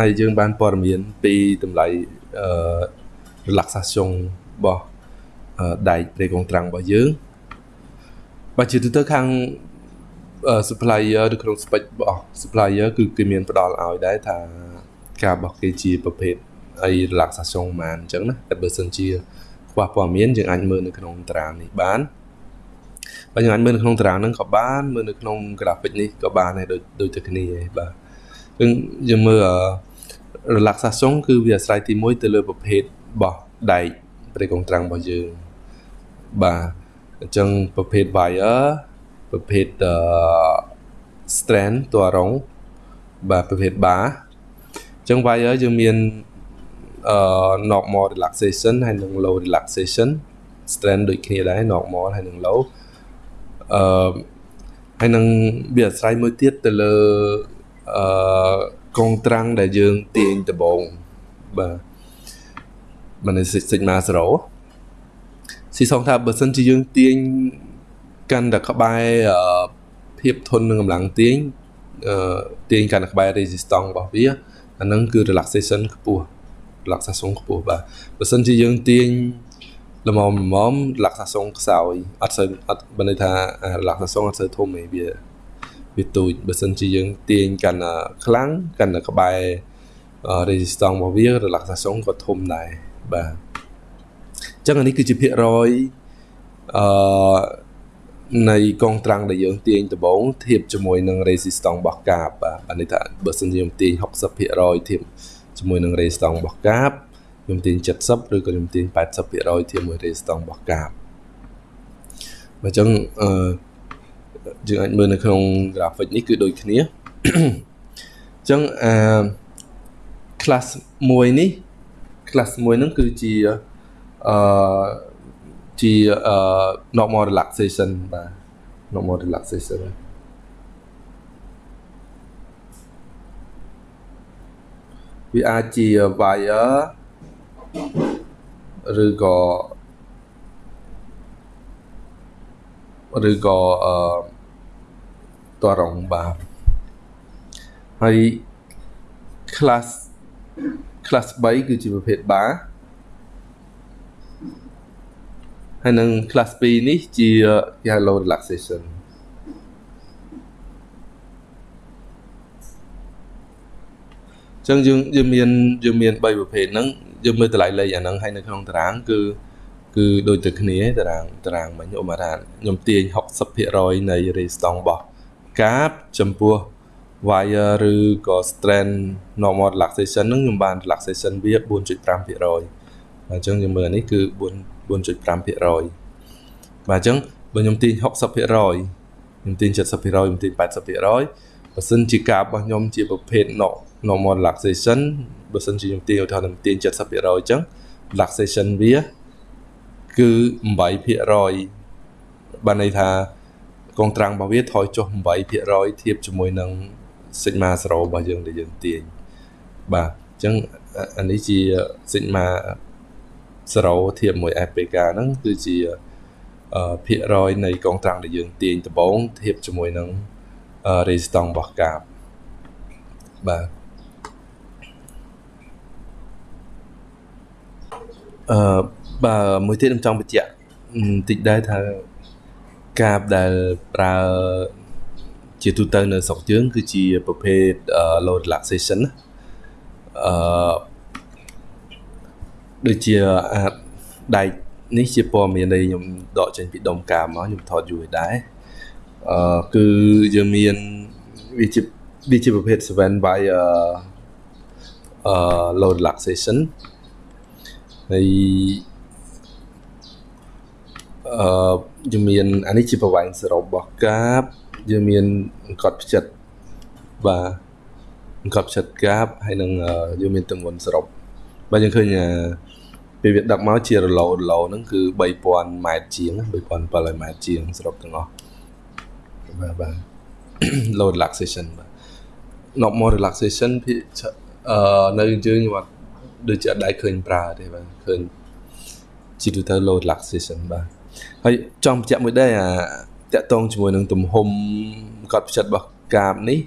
ឲ្យយើងបានព័ត៌មានពីតម្លៃអឺ relaxation របស់ដែកព្រៃកងត្រាំងរបស់យើងបើជាទូទៅខាង supplier នៅក្នុង spec របស់ supplier គឺគេមានផ្ដល់ឲ្យដែរថាការរបស់គេជាប្រភេទអី relaxation ប៉ុន្មានអញ្ចឹងណាតែបើសិនជាខ្វះព័ត៌មានយើងអាចមើលនៅក្នុងតារាងនេះបានបើយើងអាចមើលនៅក្នុងតារាងហ្នឹងក៏បានមើលនៅក្នុង graphic នេះក៏បានដែរដូចដូចតែគ្នាឯងបាទ យើងយើងមើល relaxation គឺវាអាស្រ័យទី1ទៅលើប្រភេទរបស់ដែកប្រេកងត្រាំងរបស់យើងបាទអញ្ចឹងប្រភេទ wire ប្រភេទ strand តួរងបាទប្រភេទ bar អញ្ចឹង wire យើងមានអឺ normal relaxation ហើយនិង low relaxation strand ដូចគ្នាដែរ normal ហើយនិង low អឺហើយនឹងវាអាស្រ័យមួយទៀតទៅលើ អឺកងត្រាំងដែលយើងទាញដបងបាទមិន sigma 0ស៊ីសងថាបើសិនជាយើងទាញកាន់តែក្បែរភាពធន់នឹងកម្លាំងទាញទាញកាន់តែក្បែរ resistance របស់វាអាហ្នឹងគឺ relaxation ខ្ពស់ relaxation ខ្ពស់បាទបើសិនជាយើងទាញល្មមល្មម relaxation ខ្សោយអត់សូវអត់បើន័យថា relaxation អត់សូវធំទេវា វាទូចបើសិនជាយើងទាញកាន់តែខ្លាំងកាន់តែក្បែរ resistance របស់វា relaxation ក៏ធំដែរបាទចឹងអានេះគឺជាភាគរយអឺនៃកងត្រាំងដែលយើងទាញដំបងធៀបជាមួយនឹង resistance របស់កាបបាទអានេះថាបើសិនជាខ្ញុំទាញ60%ធៀបជាមួយនឹង resistance របស់កាបខ្ញុំទាញ70ឬក៏ខ្ញុំទាញ80%ធៀបមួយ resistance របស់កាបបើចឹងអឺ យើងអាចមើលនៅក្នុង graphic នេះគឺដូចគ្នាអញ្ចឹងអា class 1នេះ class 1ហ្នឹងគឺជាអឺជាអឺ normal relaxation បាទ normal relaxation វាអាចជា wire ឬក៏ឬក៏អឺ តរងបាទហើយ class class 3គឺជាប្រភេទ bar ហើយនឹង class 2នេះជាគេហៅ low relaxation ចឹងយើងយើងមានយើងមាន3ប្រភេទហ្នឹងយើងមើលតម្លៃលេខអាហ្នឹងហើយនៅក្នុងតារាង គឺគឺដូចទៅគ្នាតារាងតារាងមិញឧបមាថាខ្ញុំទាញ60%នៃ resistance របស់ កាបចំពោះ wire ឬក៏ strand normal relaxation ហ្នឹងខ្ញុំបាន relaxation វា4.5%អញ្ចឹងយើងមើលនេះគឺ4 4.5%បាទអញ្ចឹងបើខ្ញុំទាញ60%ខ្ញុំទាញ70%ខ្ញុំទាញ80%បើសិនជាកាបរបស់ខ្ញុំជាប្រភេទ normal relaxation បើសិនជាខ្ញុំទាញឧទាហរណ៍ខ្ញុំទាញ70%អញ្ចឹង relaxation វាគឺ8%បានន័យថា កងត្រាំងរបស់វាថយចុះ8%ធៀបជាមួយនឹង sigma 0របស់យើងដែលយើងទាញបាទអញ្ចឹងអានេះជា sigma 0ធៀបមួយ FPK ហ្នឹងគឺជាភាគរយនៃកងត្រាំងដែលយើងទាញដំបូងធៀបជាមួយនឹង resistance របស់កាបបាទអឺបាទមួយទៀតខ្ញុំចង់បញ្ជាក់បន្តិចដែរថា កាបដែលប្រើជាទូទៅនៅស្រុកយើងគឺជាប្រភេទ low relaxation អឺដូចជាអាចដែកនេះជាព័ត៌មានដែលខ្ញុំដកចេញពីដុំកាមកខ្ញុំថតយូរដែរអឺគឺយើងមានវាជាវាជាប្រភេទ7 by អឺ low relaxation ហើយអឺ យើងមានអានេះជាប្រវែងសរុបរបស់កាបយើងមានអង្កត់ផ្ចិតបាទអង្កត់ផ្ចិតកាបហើយនឹងយើងមានទម្ងន់សរុបបាទយើងឃើញពេលវាដឹកមកជារឡូរឡូហ្នឹងគឺ3000ម៉ែត្រជាង3700ម៉ែត្រជាងសរុបទាំងអស់បាទបាទ low relaxation បាទ normal relaxation ភាគអឺនៅយើងខ្ញុំអត់ដូចជាអត់ដែរឃើញប្រើទេបាទឃើញជាទូទៅ low relaxation បាទ ហើយចង់បញ្ជាក់មួយដែរអាតកតងជាមួយនឹងទំហំកត់ផ្ចិតរបស់កាបនេះ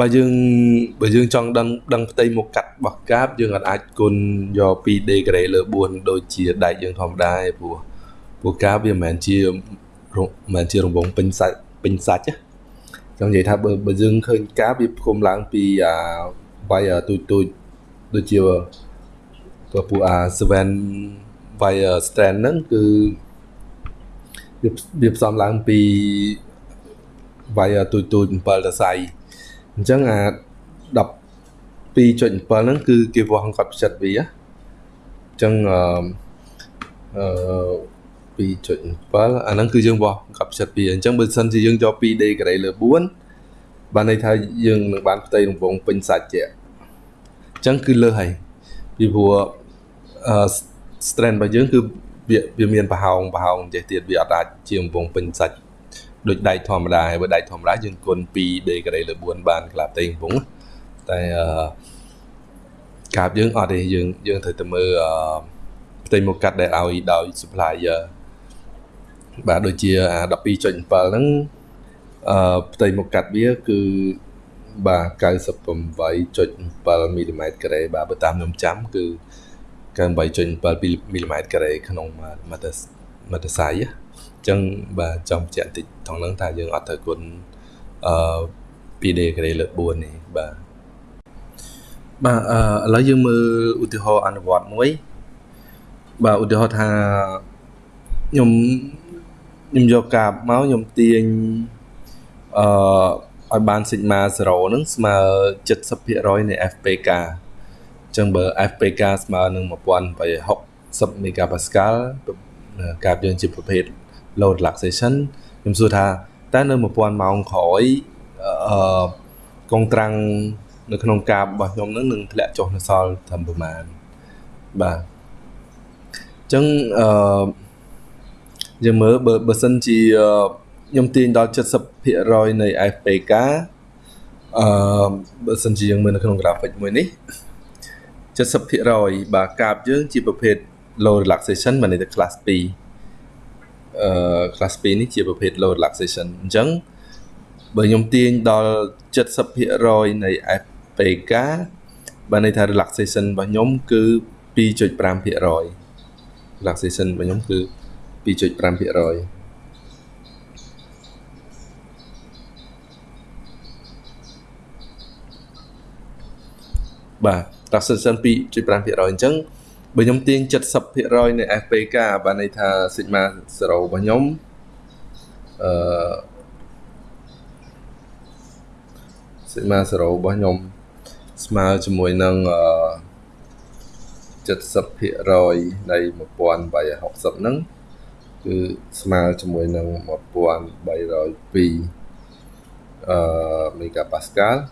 បើយើងបើយើងចង់ដឹងដឹងផ្ទៃមុខកាត់របស់កាបយើងអាចគុណយក 2 degree លើ4ដូចជាដែកយើងធម្មតាឯព្រោះព្រោះកាបវាមិនមែនជាមិនមែនជារង្វង់ពេញសាច់ពេញសាច់ណាចង់និយាយថាបើបើយើងឃើញកាបវាផ្គុំឡើងពីអាវាយទូចទូចដូចជាពពួកអា7 wire strand ហ្នឹងគឺ វាផ្សំឡើងពី wire ទូចទូច7ដសៃអញ្ចឹងអា12.7ហ្នឹងគឺគេវាស់កត់ផ្ចិតវាអញ្ចឹងអឺ2.7អាហ្នឹងគឺយើងវាស់កត់ផ្ចិតវាអញ្ចឹងបើសិនជាយើងយក 2 degree លើ4បានន័យថាយើងនឹងបានផ្ទៃរង្វង់ពេញសាច់ជាអញ្ចឹងគឺលើសហើយពីព្រោះអឺ strand របស់យើងគឺ វាវាមានប្រហោងប្រហោងចេះទៀតវាអត់អាចជារង្វង់ពេញសាច់ដូចដែកធម្មតាហើយបើដែកធម្មតាយើងគុណ2 degree លើ4បានក្លាផ្ទៃរង្វង់តែអឺកាបយើងអត់ទេយើងយើងត្រូវតែមើលអឺផ្ទៃមុខកាត់ដែលឲ្យដោយ supplier បាទដូចជាអា12.7ហ្នឹងអឺផ្ទៃមុខកាត់វាគឺបាទ98.7មីលីម៉ែត្រការ៉េបាទបើតាមខ្ញុំចាំគឺ 98.7មីលីម៉ែត្រការ៉េក្នុងម៉ាតម៉ាតសៃអញ្ចឹងបាទចង់បញ្ជាក់បន្តិចថងហ្នឹងថាយើងអត់ត្រូវគុណអឺ 2D ការ៉េលើ4នេះបាទបាទអឺឥឡូវយើងមើលឧទាហរណ៍អនុវត្តមួយបាទឧទាហរណ៍ថាខ្ញុំខ្ញុំយកកាបមកខ្ញុំទាញអឺឲ្យបាន sigma 0ហ្នឹងស្មើ70%នៃ FPK អញ្ចឹងបើ FPK ស្មើនឹង1860 megapascal កាបយើងជាប្រភេទ low relaxation ខ្ញុំសួរថាតើនៅ1000ម៉ោងក្រោយអឺកងត្រាំងនៅក្នុងកាបរបស់ខ្ញុំនឹងនឹងធ្លាក់ចុះនៅសល់ត្រឹមប្រមាណបាទអញ្ចឹងអឺយើងមើលបើបើសិនជាខ្ញុំទាញដល់70%នៃ FPK អឺបើសិនជាយើងមើលនៅក្នុង graphic មួយនេះ 70%បាទកាបយើងជាប្រភេទ low relaxation មានន័យថា class 2អឺ class 2នេះជាប្រភេទ low relaxation អញ្ចឹងបើខ្ញុំទាញដល់70%នៃ FPK បានន័យថា relaxation របស់ខ្ញុំគឺ2.5% relaxation របស់ខ្ញុំគឺ2.5%បាទ relaxation 2.5%អញ្ចឹងបើខ្ញុំទាញ70%នៃ FPK បានន័យថា sigma 0របស់ខ្ញុំអឺ sigma 0របស់ខ្ញុំស្មើជាមួយនឹងអឺ70%នៃ1360ហ្នឹងគឺស្មើជាមួយនឹង1302អឺមេហ្គាប៉ាស្កាល់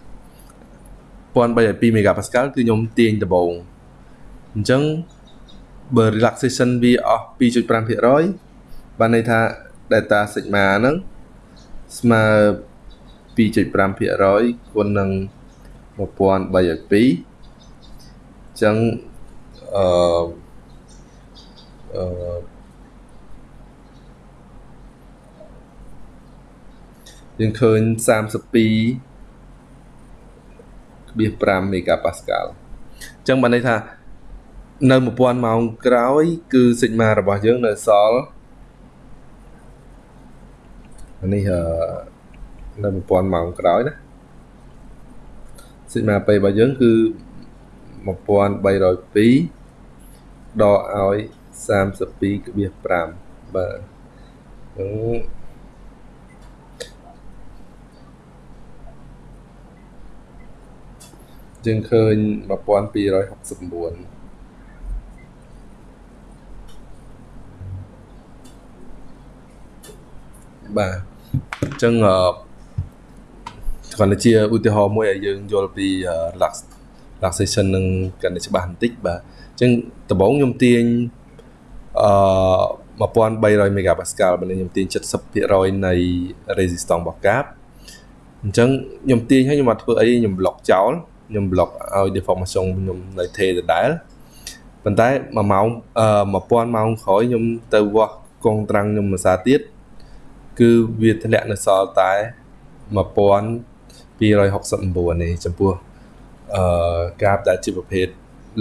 1302មេហ្គាប៉ាស្កាល់គឺខ្ញុំទាញដំបូងអញ្ចឹងបើ relaxation វាអស់2.5%បានន័យថា data sigma ហ្នឹងស្មើ2.5%គុណនឹង1302អញ្ចឹងអឺអឺយើងឃើញ32 0.5មេហ្គាប៉ាស្កាល់អញ្ចឹងបានន័យថានៅ1000ម៉ោងក្រោយ គឺ sigma របស់យើងនៅសល់នេះនៅ1000ម៉ោងក្រោយណា sigma p របស់យើងគឺ1302ដកឲ្យ32.5បាទអឺ យើងឃើញ1269បាទអញ្ចឹងគ្រាន់តែជាឧទាហរណ៍មួយឲ្យយើងយល់ពី relax relaxation នឹងកាន់តែច្បាស់បន្តិចបាទអញ្ចឹងដំបូងខ្ញុំទាញអឺ1300 megapascal បើខ្ញុំទាញ70%នៃ resistance របស់កាបអញ្ចឹងខ្ញុំទាញឲ្យខ្ញុំអត់ធ្វើអីខ្ញុំ block ចោល ខ្ញុំ block ឲ្យ deformation ខ្ញុំនៅថេដដែលប៉ុន្តែ1ម៉ោងអឺ1000ម៉ោងក្រោយខ្ញុំទៅវាស់កងត្រាំងខ្ញុំមួយសាទៀតគឺវាធ្លាក់នៅសល់តែ1269នេះចំពោះអឺកាបដែលជាប្រភេទ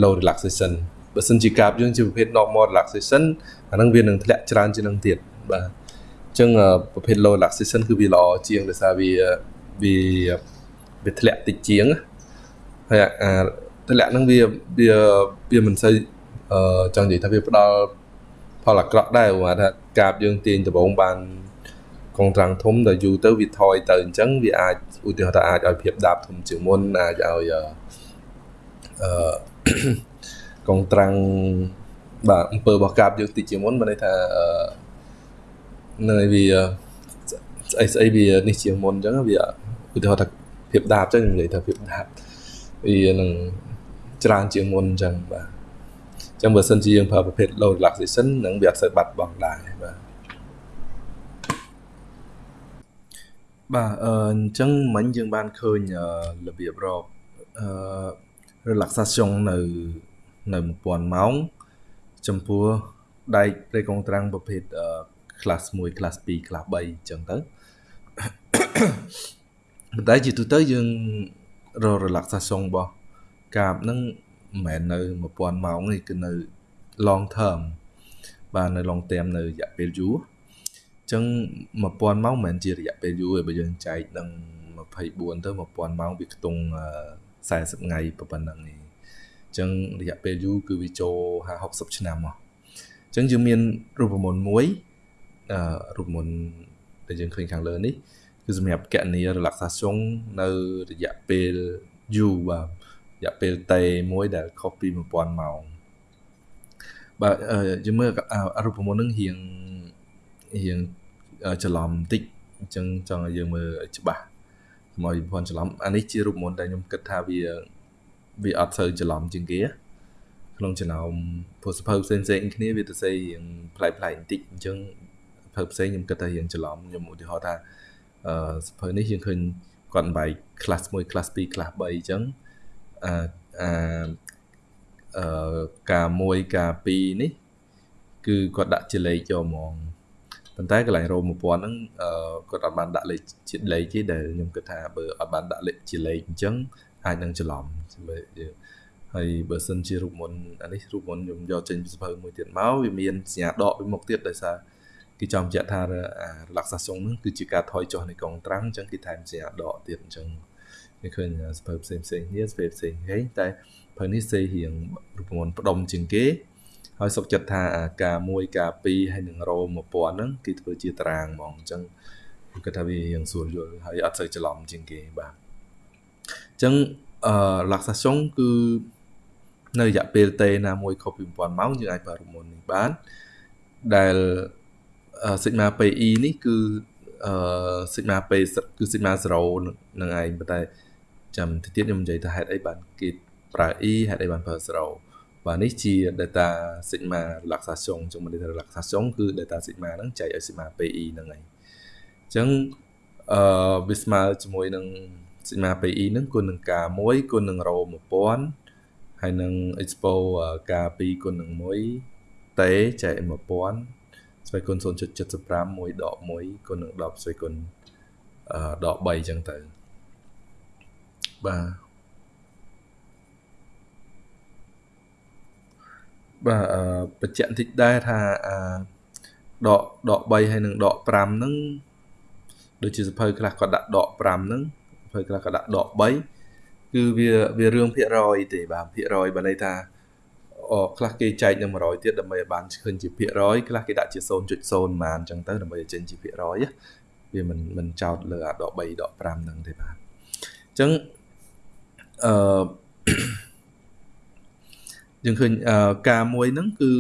low relaxation បើសិនជាកាបយើងជាប្រភេទ normal relaxation អាហ្នឹងវានឹងធ្លាក់ច្រើនជាងនឹងទៀតបាទអញ្ចឹងប្រភេទ low relaxation គឺវាល្អជាងដោយសារវាវាវាធ្លាក់តិចជាងណា ហើយអាទម្លាក់ហ្នឹងវាវាវាមិនសូវអឺចង់និយាយថាវាផ្ដល់ផលអាក្រក់ដែរព្រោះថាកាបយើងទាញដំបងបានកងត្រាំងធំដល់យូរទៅវាថយទៅអញ្ចឹងវាអាចឧទាហរណ៍ថាអាចឲ្យភាពដាបធំជាងមុនអាចឲ្យអឺកងត្រាំងបាទអំពើរបស់កាបយើងតិចជាងមុនមានន័យថាអឺនៅវាស្អីស្អីវានេះជាងមុនអញ្ចឹងវាឧទាហរណ៍ថាភាពដាបអញ្ចឹងនិយាយថាភាពដាប វានឹងច្រើនជាងមុនអញ្ចឹងបាទអញ្ចឹងបើសិនជាយើងប្រើប្រភេទ low relaxation នឹងវាអត់សូវបាត់បង់ដែរបាទបាទអញ្ចឹងមិញយើងបានឃើញរបៀបរកអឺ relaxation នៅនៅ1000ម៉ោងចំពោះដែកព្រៃកងត្រាំងប្រភេទ class 1 class 2 class 3អញ្ចឹងទៅប៉ុន្តែជាទូទៅយើង រ relaxation របស់កាបហ្នឹងមិនមែននៅ1000ម៉ោងទេគឺនៅ long term បាទនៅ long term នៅរយៈពេលយូរអញ្ចឹង1000ម៉ោងមិនមែនជារយៈពេលយូរទេបើយើងចែកនឹង24ទៅ1000ម៉ោងវាខ្ទង់40ថ្ងៃប៉ុណ្ណឹងឯងអញ្ចឹងរយៈពេលយូរគឺវាចូល50 60ឆ្នាំមកអញ្ចឹងយើងមានរូបមន្តមួយអឺរូបមន្តដែលយើងឃើញខាងលើនេះ គឺសម្រាប់កណនី relaxation នៅរយៈពេលយូរបាទរយៈពេលតេមួយដែលខុសពី1000ម៉ោងបាទយើងមើលរូបមន្តនឹងរៀងរៀងច្រឡំបន្តិចអញ្ចឹងចង់ឲ្យយើងមើលច្បាស់កុំឲ្យភ័ន្តច្រឡំអានេះជារូបមន្តដែលខ្ញុំគិតថាវាវាអត់សូវច្រឡំជាងគេក្នុងចំណោមព្រោះសភៅផ្សេងផ្សេងគ្នាវាទៅសេរៀងប្លែកប្លែកបន្តិចអញ្ចឹងសភៅផ្សេងខ្ញុំគិតថារៀងច្រឡំខ្ញុំឧទាហរណ៍ថា អឺសភៅនេះយើងឃើញគាត់បែក class 1 class 2 class 3អញ្ចឹងអាអាអឺការ1ការ2នេះគឺគាត់ដាក់ជាលេខយកហ្មងប៉ុន្តែកន្លែងរោ1000ហ្នឹងអឺគាត់អត់បានដាក់លេខជាលេខទេដែលខ្ញុំគិតថាបើអត់បានដាក់លេខជាលេខអញ្ចឹងអាចនឹងច្រឡំមើលយើងហើយបើសិនជារូបមន្តអានេះរូបមន្តខ្ញុំយកចេញពីសភៅមួយទៀតមកវាមានសញ្ញាដកពីមុខទៀតដោយសារ គេចង់បញ្ជាក់ថា relaxation ហ្នឹងគឺជាការថយចុះនៃកងត្រាំងអញ្ចឹងគេថែមសញ្ញាដកទៀតអញ្ចឹងគេឃើញសភៅផ្សេងផ្សេងគ្នាសភៅផ្សេងហេតែភៅនេះសេរៀងរូបមន្តផ្ដុំជាងគេហើយសុខចិត្តថាការ1ការ2ហើយនឹងរោ1000ហ្នឹងគេធ្វើជាតារាងហ្មងអញ្ចឹងគាត់ថាវារៀងស្រួលយល់ហើយអត់សូវច្រឡំជាងគេបាទអញ្ចឹងអឺ relaxation គឺនៅរយៈពេលតេណាមួយខុសពី1000ម៉ោងយើងអាចប្រើរូបមន្តនេះបានដែល sigma PE នេះគឺអឺ sigma P គឺ sigma 0នឹងឯងប៉ុន្តែចាំទៅទៀតខ្ញុំនិយាយថាហេតុអីបានគេប្រើ E ហេតុអីបានប្រើ0បាទនេះជា data sigma relaxation ចឹងមិន data relaxation គឺ data sigma ហ្នឹងចែកឲ្យ sigma PE ហ្នឹងឯងអញ្ចឹងអឺវាស្មើជាមួយនឹង sigma PE ហ្នឹងគុណនឹង k1 គុណនឹង rho 1000ហើយនឹង expo k2 គុណនឹង1តេចែក1000 ស្វ័យគុណ0.75 1ដក1គុណនឹង10ស្វ័យគុណអឺដក3អញ្ចឹងទៅបាទបាទអឺបញ្ជាក់បន្តិចដែរថាអឺដកដក3ហើយនឹងដក5ហ្នឹងដូចជាសភៅខ្លះគាត់ដាក់ដក5ហ្នឹងសភៅខ្លះគាត់ដាក់ដក3គឺវាវារឿងភាគរយទេបាទភាគរយបើន័យថាអ ខ្លះគេចែកនឹង100ទៀតដើម្បីឲ្យបានឃើញជាភាគរយខ្លះគេដាក់ជា0.0ម៉ានអញ្ចឹងទៅដើម្បីឲ្យចេញជាភាគរយវាមិនមិនចោតលើអាដក3ដក5ហ្នឹងទេបាទអញ្ចឹងអឺយើងឃើញការមួយហ្នឹងគឺ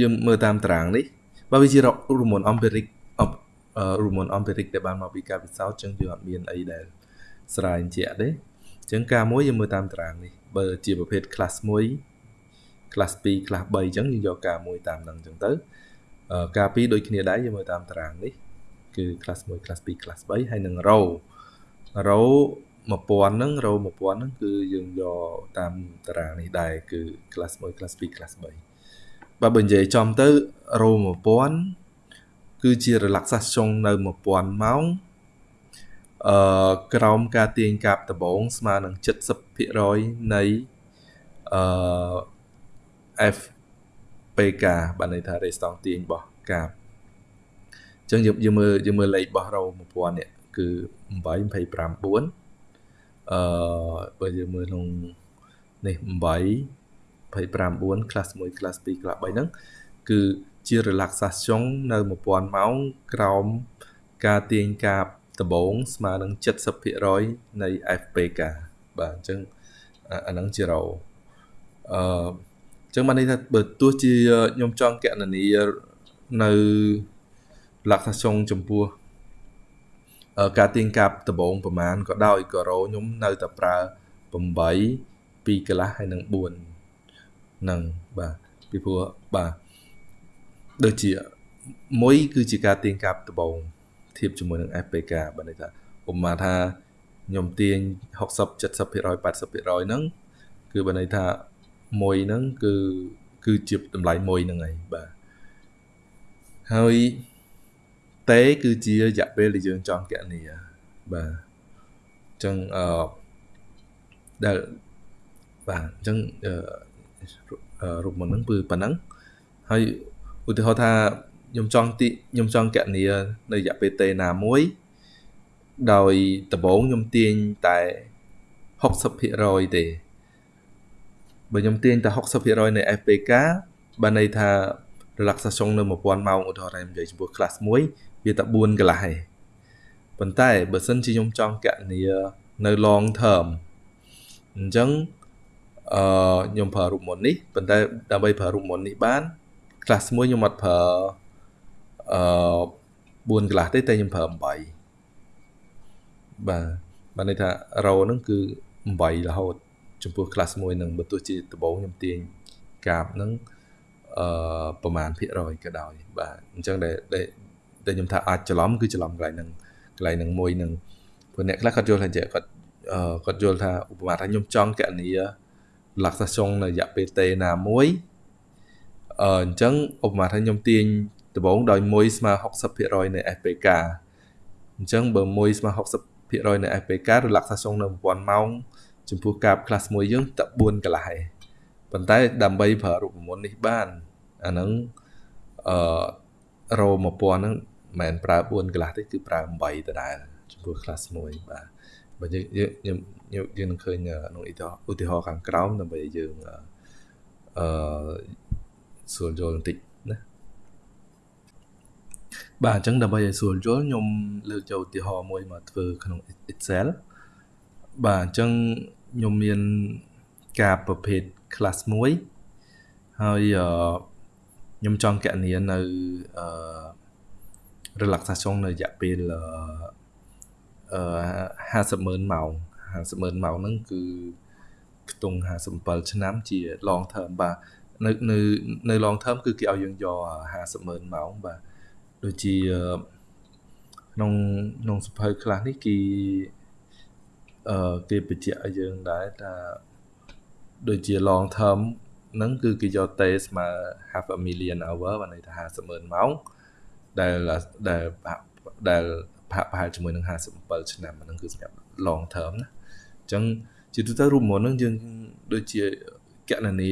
យើងមើលតាមតារាងនេះបើវាជារូបមន្ត empiric រូបមន្ត empiric ដែលបានមកពីការពិសោធន៍អញ្ចឹងយើងអត់មានអីដែលស្រាយជាក់ទេអញ្ចឹងការមួយយើងមើលតាមតារាងនេះបើជាប្រភេទ class 1 class 2 class 3អញ្ចឹងយើងយកការមួយតាមហ្នឹងអញ្ចឹងទៅការ2ដូចគ្នាដែរយើងមើលតាមតារាងនេះគឺ class 1 class 2 class 3ហើយនឹង row row 1000ហ្នឹង row 1000ហ្នឹងគឺយើងយកតាមតារាងនេះដែរគឺ class 1 class 2 class 3បើបើនិយាយចំទៅ row 1000គឺជា relaxation នៅ1000ម៉ោងអឺក្រោមការទាញកាប់ដបងស្មើនឹង70%នៃអឺ FPK បានន័យថា restore ទាញរបស់កាបអញ្ចឹងយើងយើងមើលយើងមើលលេខរបស់រោ1000នេះគឺ8 25 4អឺបើយើងមើលក្នុងនេះ8 25 4 class 1 class 2 class 3ហ្នឹងគឺជា relaxation នៅ1000ម៉ោងក្រោមការទាញកាបដបងស្មើនឹង70%នៃ FPK បាទអញ្ចឹងអាហ្នឹងជារោអឺ ចឹងបានន័យថាបើទោះជាខ្ញុំចង់កណនីនៅលក្ខណៈចុងចំពោះការទាញកាប់ដបងប្រមាណក៏ដោយក៏រោខ្ញុំនៅតែប្រើ8 2កន្លះហើយនឹង4ហ្នឹងបាទពីព្រោះបាទដូចជាមួយគឺជាការទាញកាប់ដបងធៀបជាមួយនឹង FPK បើន័យថាឧបមាថាខ្ញុំទាញ60 70% 80%ហ្នឹងគឺបើន័យថា មួយហ្នឹងគឺគឺជាតម្លៃមួយហ្នឹងឯងបាទហើយតេគឺជារយៈពេលដែលយើងចង់កណនីបាទអញ្ចឹងអឺដែលបាទអញ្ចឹងរូបមន្តហ្នឹងគឺប៉ុណ្ណឹងហើយឧទាហរណ៍ថាខ្ញុំចង់ទីខ្ញុំចង់កណនីនៅរយៈពេលតេណាមួយដោយដំបូងខ្ញុំទាញតែ60%ទេ បើខ្ញុំទាញតែ60%នៃ FPK បានន័យថា relaxation នៅ1000ម៉ោងឧទាហរណ៍ថាខ្ញុំនិយាយចំពោះ class 1វាតែ4កន្លះឯងប៉ុន្តែបើសិនជាខ្ញុំចង់កណនីនៅ long term អញ្ចឹងអឺខ្ញុំប្រើរូបមន្តនេះប៉ុន្តែដើម្បីប្រើរូបមន្តនេះបាន class 1ខ្ញុំអត់ប្រើអឺ4កន្លះទេតែខ្ញុំប្រើ8បាទបានន័យថា row ហ្នឹងគឺ8រហូត ចំពោះ class មួយនឹងបើទោះជាដំបូងខ្ញុំទាញកាបនឹងអឺប្រហែលភាគរយក៏ដោយបាទអញ្ចឹងដែលដែលខ្ញុំថាអាចច្រឡំគឺច្រឡំកន្លែងហ្នឹងកន្លែងហ្នឹងមួយនឹងព្រោះអ្នកខ្លះគាត់យល់ថាគាត់អឺគាត់យល់ថាឧបមាថាខ្ញុំចង់កណនីលក្ខណៈចុងនៅរយៈពេលតេណាមួយអឺអញ្ចឹងឧបមាថាខ្ញុំទាញដដំបូងដោយ1ស្មើ60%នៃ FPK អញ្ចឹងបើ1ស្មើ60%នៃ FPK relaxation នៅ1000ម៉ោង ចំពោះកាប class 1យើងតែ4កន្លះឯងប៉ុន្តែដើម្បីប្រើរូបមន្តនេះបានអាហ្នឹងអឺរោ1000ហ្នឹងមិនមែនប្រើ4កន្លះទេគឺប្រើ8ដដែលចំពោះ class 1បាទបើយើងយើងយើងនឹងឃើញក្នុងឧទាហរណ៍ខាងក្រោមដើម្បីយើងអឺស្រួលយល់បន្តិចណាបាទអញ្ចឹងដើម្បីឲ្យស្រួលយល់ខ្ញុំលើកយកឧទាហរណ៍មួយមកធ្វើក្នុង Excel បាទអញ្ចឹង ខ្ញុំមានការប្រភេទ class 1ហើយខ្ញុំចង់កណនានៅអឺ relaxation នៅរយៈពេលអឺ500000ម៉ោង500000ម៉ោងហ្នឹងគឺខ្ទង់57ឆ្នាំជា long term បាទនៅនៅនៅ long term គឺគេឲ្យយើងយក500,000ម៉ោងបាទដូចជាក្នុងក្នុងសភៅខ្លះនេះគេ អឺគេបញ្ជាក់ឲ្យយើងដែរថាដូចជា long term ហ្នឹងគឺគេយកតេស្មើ half a million hour បានន័យថា500,000ម៉ោងដែលដែលដែលប្រហែលជាមួយនឹង57ឆ្នាំហ្នឹងគឺសម្រាប់ long term ណាអញ្ចឹងជាទូទៅរូបមន្តហ្នឹងយើងដូចជាកណនី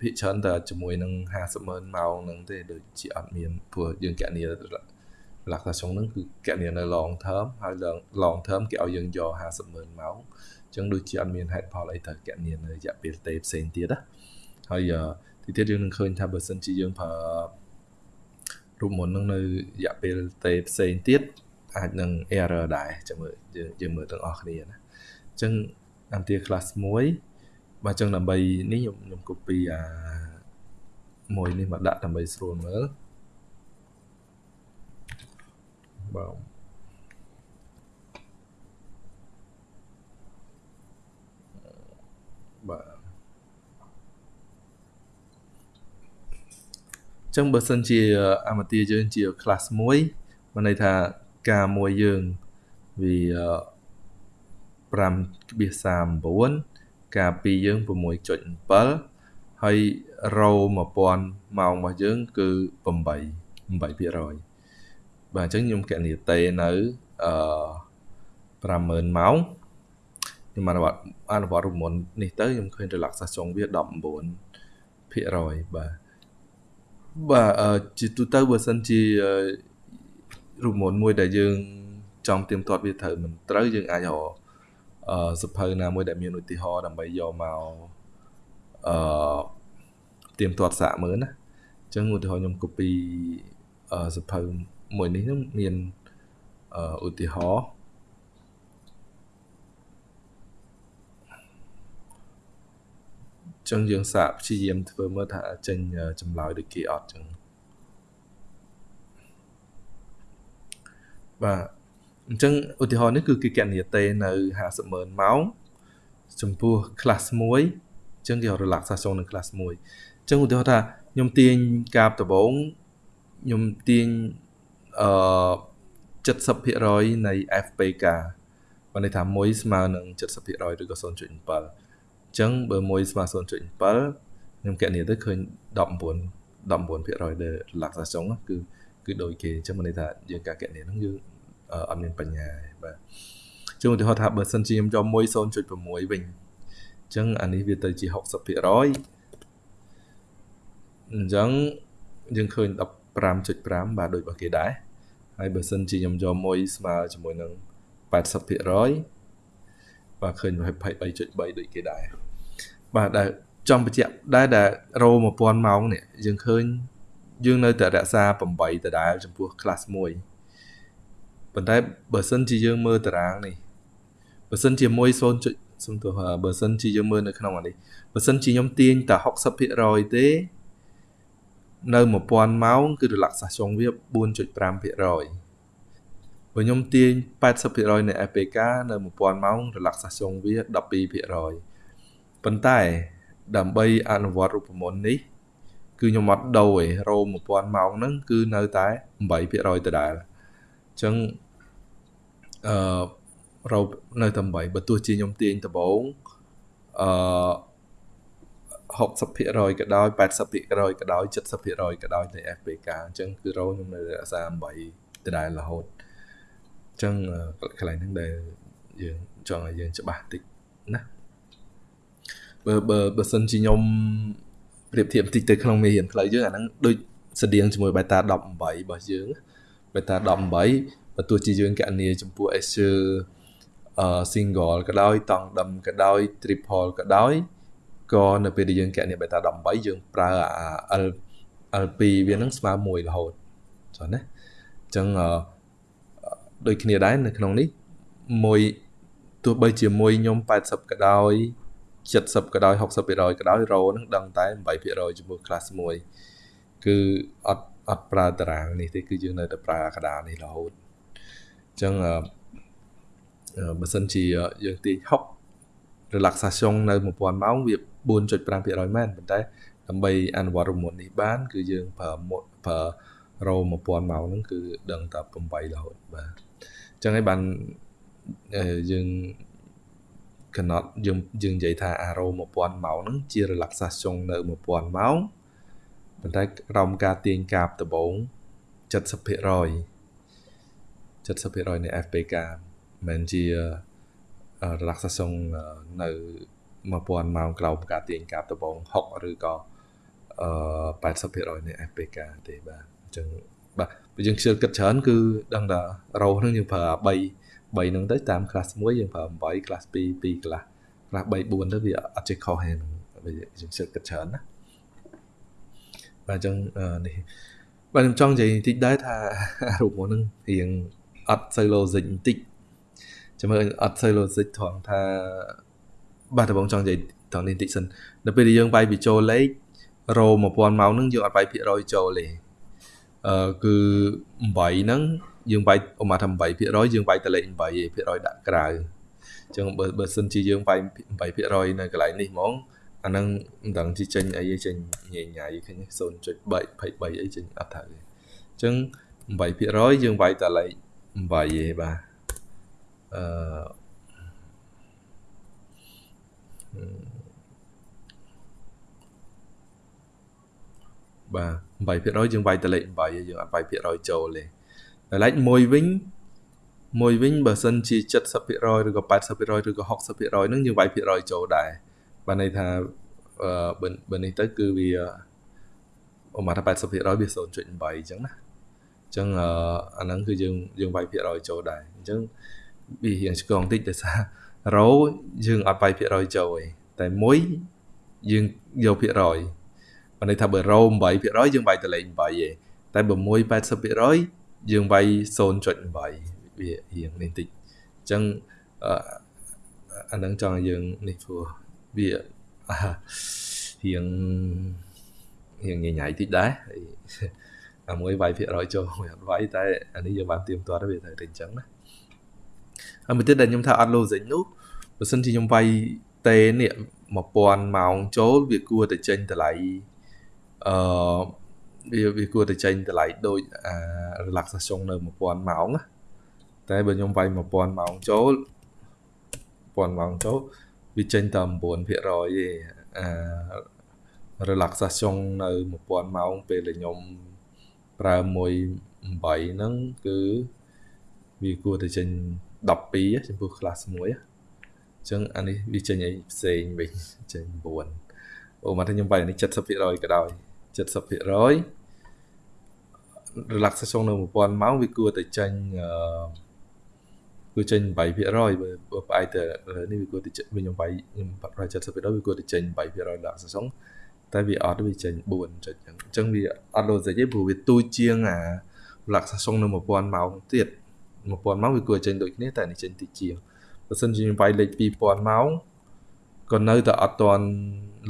ភាគច្រើនតែជាមួយនឹង500000ម៉ោងហ្នឹងទេដូចជាអត់មានព្រោះយើងកណនី លក្ខណៈចុងហ្នឹងគឺកណនីនៅ long term ហើយ long term គេឲ្យយើងយក50000ម៉ោងអញ្ចឹងដូចជាអត់មានហេតុផលអីត្រូវកណនីនៅរយៈពេលទេផ្សេងទៀតណាហើយទីទៀតយើងនឹងឃើញថាបើសិនជាយើងប្រើរូបមន្តហ្នឹងនៅរយៈពេលទេផ្សេងទៀតអាចនឹង error ដែរចាំមើលយើងមើលទាំងអស់គ្នាណាអញ្ចឹងអានទា class 1បាទអញ្ចឹងដើម្បីនេះខ្ញុំខ្ញុំ copy អាមួយនេះមកដាក់ដើម្បីស្រួលមើល បាទបាទចឹងបើសិនជាអាមទាយើងជា class 1មានន័យថាការមួយយើងវា5.39ការពីរយើង6.7ហើយរោ1000ម៉ោងរបស់យើងគឺ8 8% បាទអញ្ចឹងខ្ញុំកណនីតេនៅអឺ50000ម៉ោងខ្ញុំអនុវត្តអនុវត្តរូបមន្តនេះទៅខ្ញុំឃើញ relaxation វា19%បាទបាទជាទូទៅបើសិនជារូបមន្តមួយដែលយើងចង់ទៀមទាត់វាត្រូវមិនត្រូវយើងអាចរកអឺសភៅណាមួយដែលមានឧទាហរណ៍ដើម្បីយកមកអឺទៀមទាត់សាកមើលណាអញ្ចឹងឧទាហរណ៍ខ្ញុំ copy អឺសភៅ មួយនេះនឹងមានអឺឧទាហរណ៍ចឹងយើងសាកព្យាយាមធ្វើមើលថាចេញចម្លើយដូចគេអត់ចឹងបាទអញ្ចឹងឧទាហរណ៍នេះគឺគេកណនីតេនៅ500,000ម៉ោងចំពោះ class 1អញ្ចឹងគេ relaxation នៅ class 1អញ្ចឹងឧទាហរណ៍ថាខ្ញុំទាញកាបដបងខ្ញុំទាញ អឺ70%នៃ FPK បានន័យថា1ស្មើនឹង70%ឬក៏0.7អញ្ចឹងបើ1ស្មើ0.7ខ្ញុំកណនីទៅឃើញ19 19%ដែល relaxation គឺគឺដូចគេអញ្ចឹងមានន័យថាយើងការកណនីហ្នឹងយើងអត់មានបញ្ញាបាទជាឧទាហរណ៍ថាបើសិនជាខ្ញុំយក1 0.6វិញអញ្ចឹងអានេះវាទៅជា60%អញ្ចឹងយើងឃើញ15.5បាទដូចរបស់គេដែរ ហើយបើសិនជាខ្ញុំយក1ស្មើជាមួយនឹង80%បាទឃើញ23.3ដូចគេដែរបាទដែលចង់បញ្ជាក់ដែរដែលរោ1000ម៉ោងនេះយើងឃើញយើងនៅតែរក្សា8ដដែលចំពោះ class 1ប៉ុន្តែបើសិនជាយើងមើលតារាងនេះបើសិនជាមួយ 0. សំទោសបើសិនជាយើងមើលនៅក្នុងអានេះបើសិនជាខ្ញុំទាញតែ60%ទេ នៅ1000ម៉ោងគឺ relaxation វា4.5%បើខ្ញុំទាញ80%នៃ APK នៅ1000ម៉ោង relaxation វា12%ប៉ុន្តែដើម្បីអនុវត្តរូបមន្តនេះគឺខ្ញុំអត់ដូរឯរោ1000ម៉ោងហ្នឹងគឺនៅតែ8%ដដែលអញ្ចឹងអឺរោនៅតែ8បើទោះជាខ្ញុំទាញដំបងអឺ 60%ក៏ដោយ80%ក៏ដោយ70%ក៏ដោយនៃ FPK អញ្ចឹងគឺរោខ្ញុំនៅរក្សា8ដដែលរហូតអញ្ចឹងកន្លែងហ្នឹងដែលយើងចង់ឲ្យយើងច្បាស់តិចណាបើបើបើសិនជាខ្ញុំប្រៀបធៀបបន្តិចទៅក្នុងមេរៀនផ្លូវយើងអាហ្នឹងដូចស្តៀងជាមួយ beta 18របស់យើង beta 18បើទោះជាយើងកណនីចំពោះ Azure អឺ single ក៏ដោយតង់ដឹមក៏ដោយ triple ក៏ដោយ ក៏នៅពេលដែលយើងកណនី beta 18យើងប្រើអា L L2 វានឹងស្មើ1រហូតចុះណាអញ្ចឹងដូចគ្នាដែរនៅក្នុងនេះមួយទោះបីជាមួយខ្ញុំ80ក៏ដោយ70ក៏ដោយ60%ក៏ដោយរោនឹងដឹងតែ8%ជាមួយ class 1គឺអត់អត់ប្រើតារាងនេះទេគឺយើងនៅតែប្រើកដានេះរហូតអញ្ចឹងបើសិនជាយើងទាញ6 relaxation នៅ1000ម៉ោងវា4.5%មែនប៉ុន្តែដើម្បីអនុវត្តរមុននេះបាន គឺយើងប្រើប្រើរោ1000ម៉ោងហ្នឹងគឺដឹងតែ8រហូតបាទអញ្ចឹងហើយបានយើងកណត់យើងយើងនិយាយថាអារោ1000ម៉ោងហ្នឹងជា relaxation នៅ1000ម៉ោងប៉ុន្តែក្រោមការទាញកាបដំបង70% 70%នៃ FPK មិនជា relaxation នៅ1000ម៉ោងក្រោមការទាញកាបដំបង6ឬក៏អឺ80%នៃ FPK ទេបាទអញ្ចឹងបាទបើយើងខ្ជិលគិតច្រើនគឺដឹងថារោហ្នឹងយើងប្រើ3 3ហ្នឹងទៅតាម class 1យើងប្រើ8 class 2 2 class class 3 4ទៅវាអត់ចេះខុសហ្នឹងវាយើងជឿគិតច្រើនណាបាទអញ្ចឹងនេះបាទខ្ញុំចង់និយាយបន្តិចដែរថារូបមកហ្នឹងរៀងអត់សូវ logic បន្តិច ចាំមើលអត់សូវ logic ត្រង់ថាបាទតើបងចង់និយាយត្រង់នេះបន្តិចសិននៅពេលដែលយើងវាយពីចូលលេខរោ1000ម៉ោងហ្នឹងយើងអត់វាយភាគរយចូលទេអឺគឺ8ហ្នឹងយើងវាយឧមាថា8%យើងវាយតលេខ8%ភាគរយដាក់ក្រៅអញ្ចឹងបើបើសិនជាយើងវាយ8%នៅកន្លែងនេះហ្មងអាហ្នឹងមិនដឹងជាចេញអីចេញញ៉ៃញ៉ៃឃើញ0.23អីចេញអត់ត្រូវទេអញ្ចឹង8%យើងវាយតលេខ8ឯងបាទ អឺបាទ8%យើងវាយតលេខ8យើងអត់វាយភាគរយចូលទេដែលឡែកមួយវិញមួយវិញបើសិនជា70%ឬក៏80%ឬក៏60%ហ្នឹងយើងវាយភាគរយចូលដែរបានន័យថាអឺបើនេះទៅគឺវាប្រហែលថា80%វា0.8អញ្ចឹងណាអញ្ចឹងអាហ្នឹងគឺយើងយើងវាយភាគរយចូលដែរអញ្ចឹង វារៀងឆ្កងតិចដោយសាររោយើងអត់វាយភាគរយចូលទេតែមួយយើងយកភាគរយបានន័យថាបើរោ8%យើងវាយតលេខ8ទេតែបើមួយ80%យើងវាយ0.8វារៀងនេះតិចអញ្ចឹងអានឹងចង់ឲ្យយើងនេះព្រោះវារៀងរៀងញញ៉ៃតិចដែរអាមួយវាយភាគរយចូលមួយអត់វាយតែអានេះយើងបានទៀមទាត់វាទៅតែអញ្ចឹងណា ហើយមួយទៀតដែលខ្ញុំថាអត់ logic នោះបើសិនជាខ្ញុំវាយតេនេះ1000ម៉ោងចូលវាគួរតែចេញតម្លៃអឺវាវាគួរតែចេញតម្លៃដូចអា relaxation នៅ1000ម៉ោងណាតែបើខ្ញុំវាយ1000ម៉ោងចូល1000ម៉ោងចូលវាចេញតែ9%ទេអា relaxation នៅ1000ម៉ោងពេលដែលខ្ញុំប្រើមួយ8ហ្នឹងគឺវាគួរតែចេញ 12ចំពោះ class 1អញ្ចឹងអានេះវាចេញអីផ្សេងវិញចេញ9អូមកថាខ្ញុំបាយនេះ70%ក៏ដោយ70% relaxation នៅ1000ម៉ោងវាគួរតែចេញអឺគួរចេញ8%បើផ្អែកទៅនេះវាគួរតែខ្ញុំបាយខ្ញុំប្រហែល70%វាគួរតែចេញ8% relaxation តែវាអត់វាចេញ4ចុចអញ្ចឹងអញ្ចឹងវាអត់ logic ទេព្រោះវាទូជាងអា relaxation នៅ1000ម៉ោងទៀត 1000ម៉ោងវាគួរចេញដូចគ្នាតែនេះចេញតិចជាងបើសិនជាខ្ញុំបាយលេខ2000ម៉ោងក៏នៅតែអត់ទាន់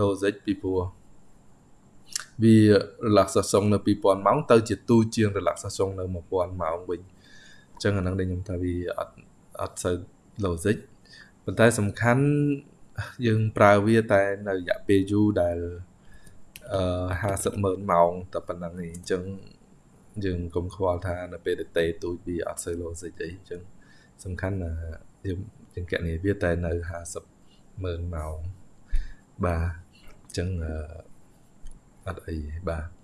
logic ពីព្រោះវា relaxation នៅ2000ម៉ោងទៅជាទូជាង relaxation នៅ1000ម៉ោងវិញអញ្ចឹងអាហ្នឹងដែលខ្ញុំថាវាអត់អត់សូវ logic ប៉ុន្តែសំខាន់យើងប្រើវាតែនៅរយៈពេលយូរដែលអឺ50ម៉ឺនម៉ោងតែប៉ុណ្្នឹងឯងអញ្ចឹង យើងកុំខ្វល់ថានៅពេលដែលតេទូចវាអត់សូវ logic អីអញ្ចឹងសំខាន់ណាយើងយើងកណនីវាតែនៅ50ម៉ឺនម៉ោងបាទអញ្ចឹងអត់អីបាទ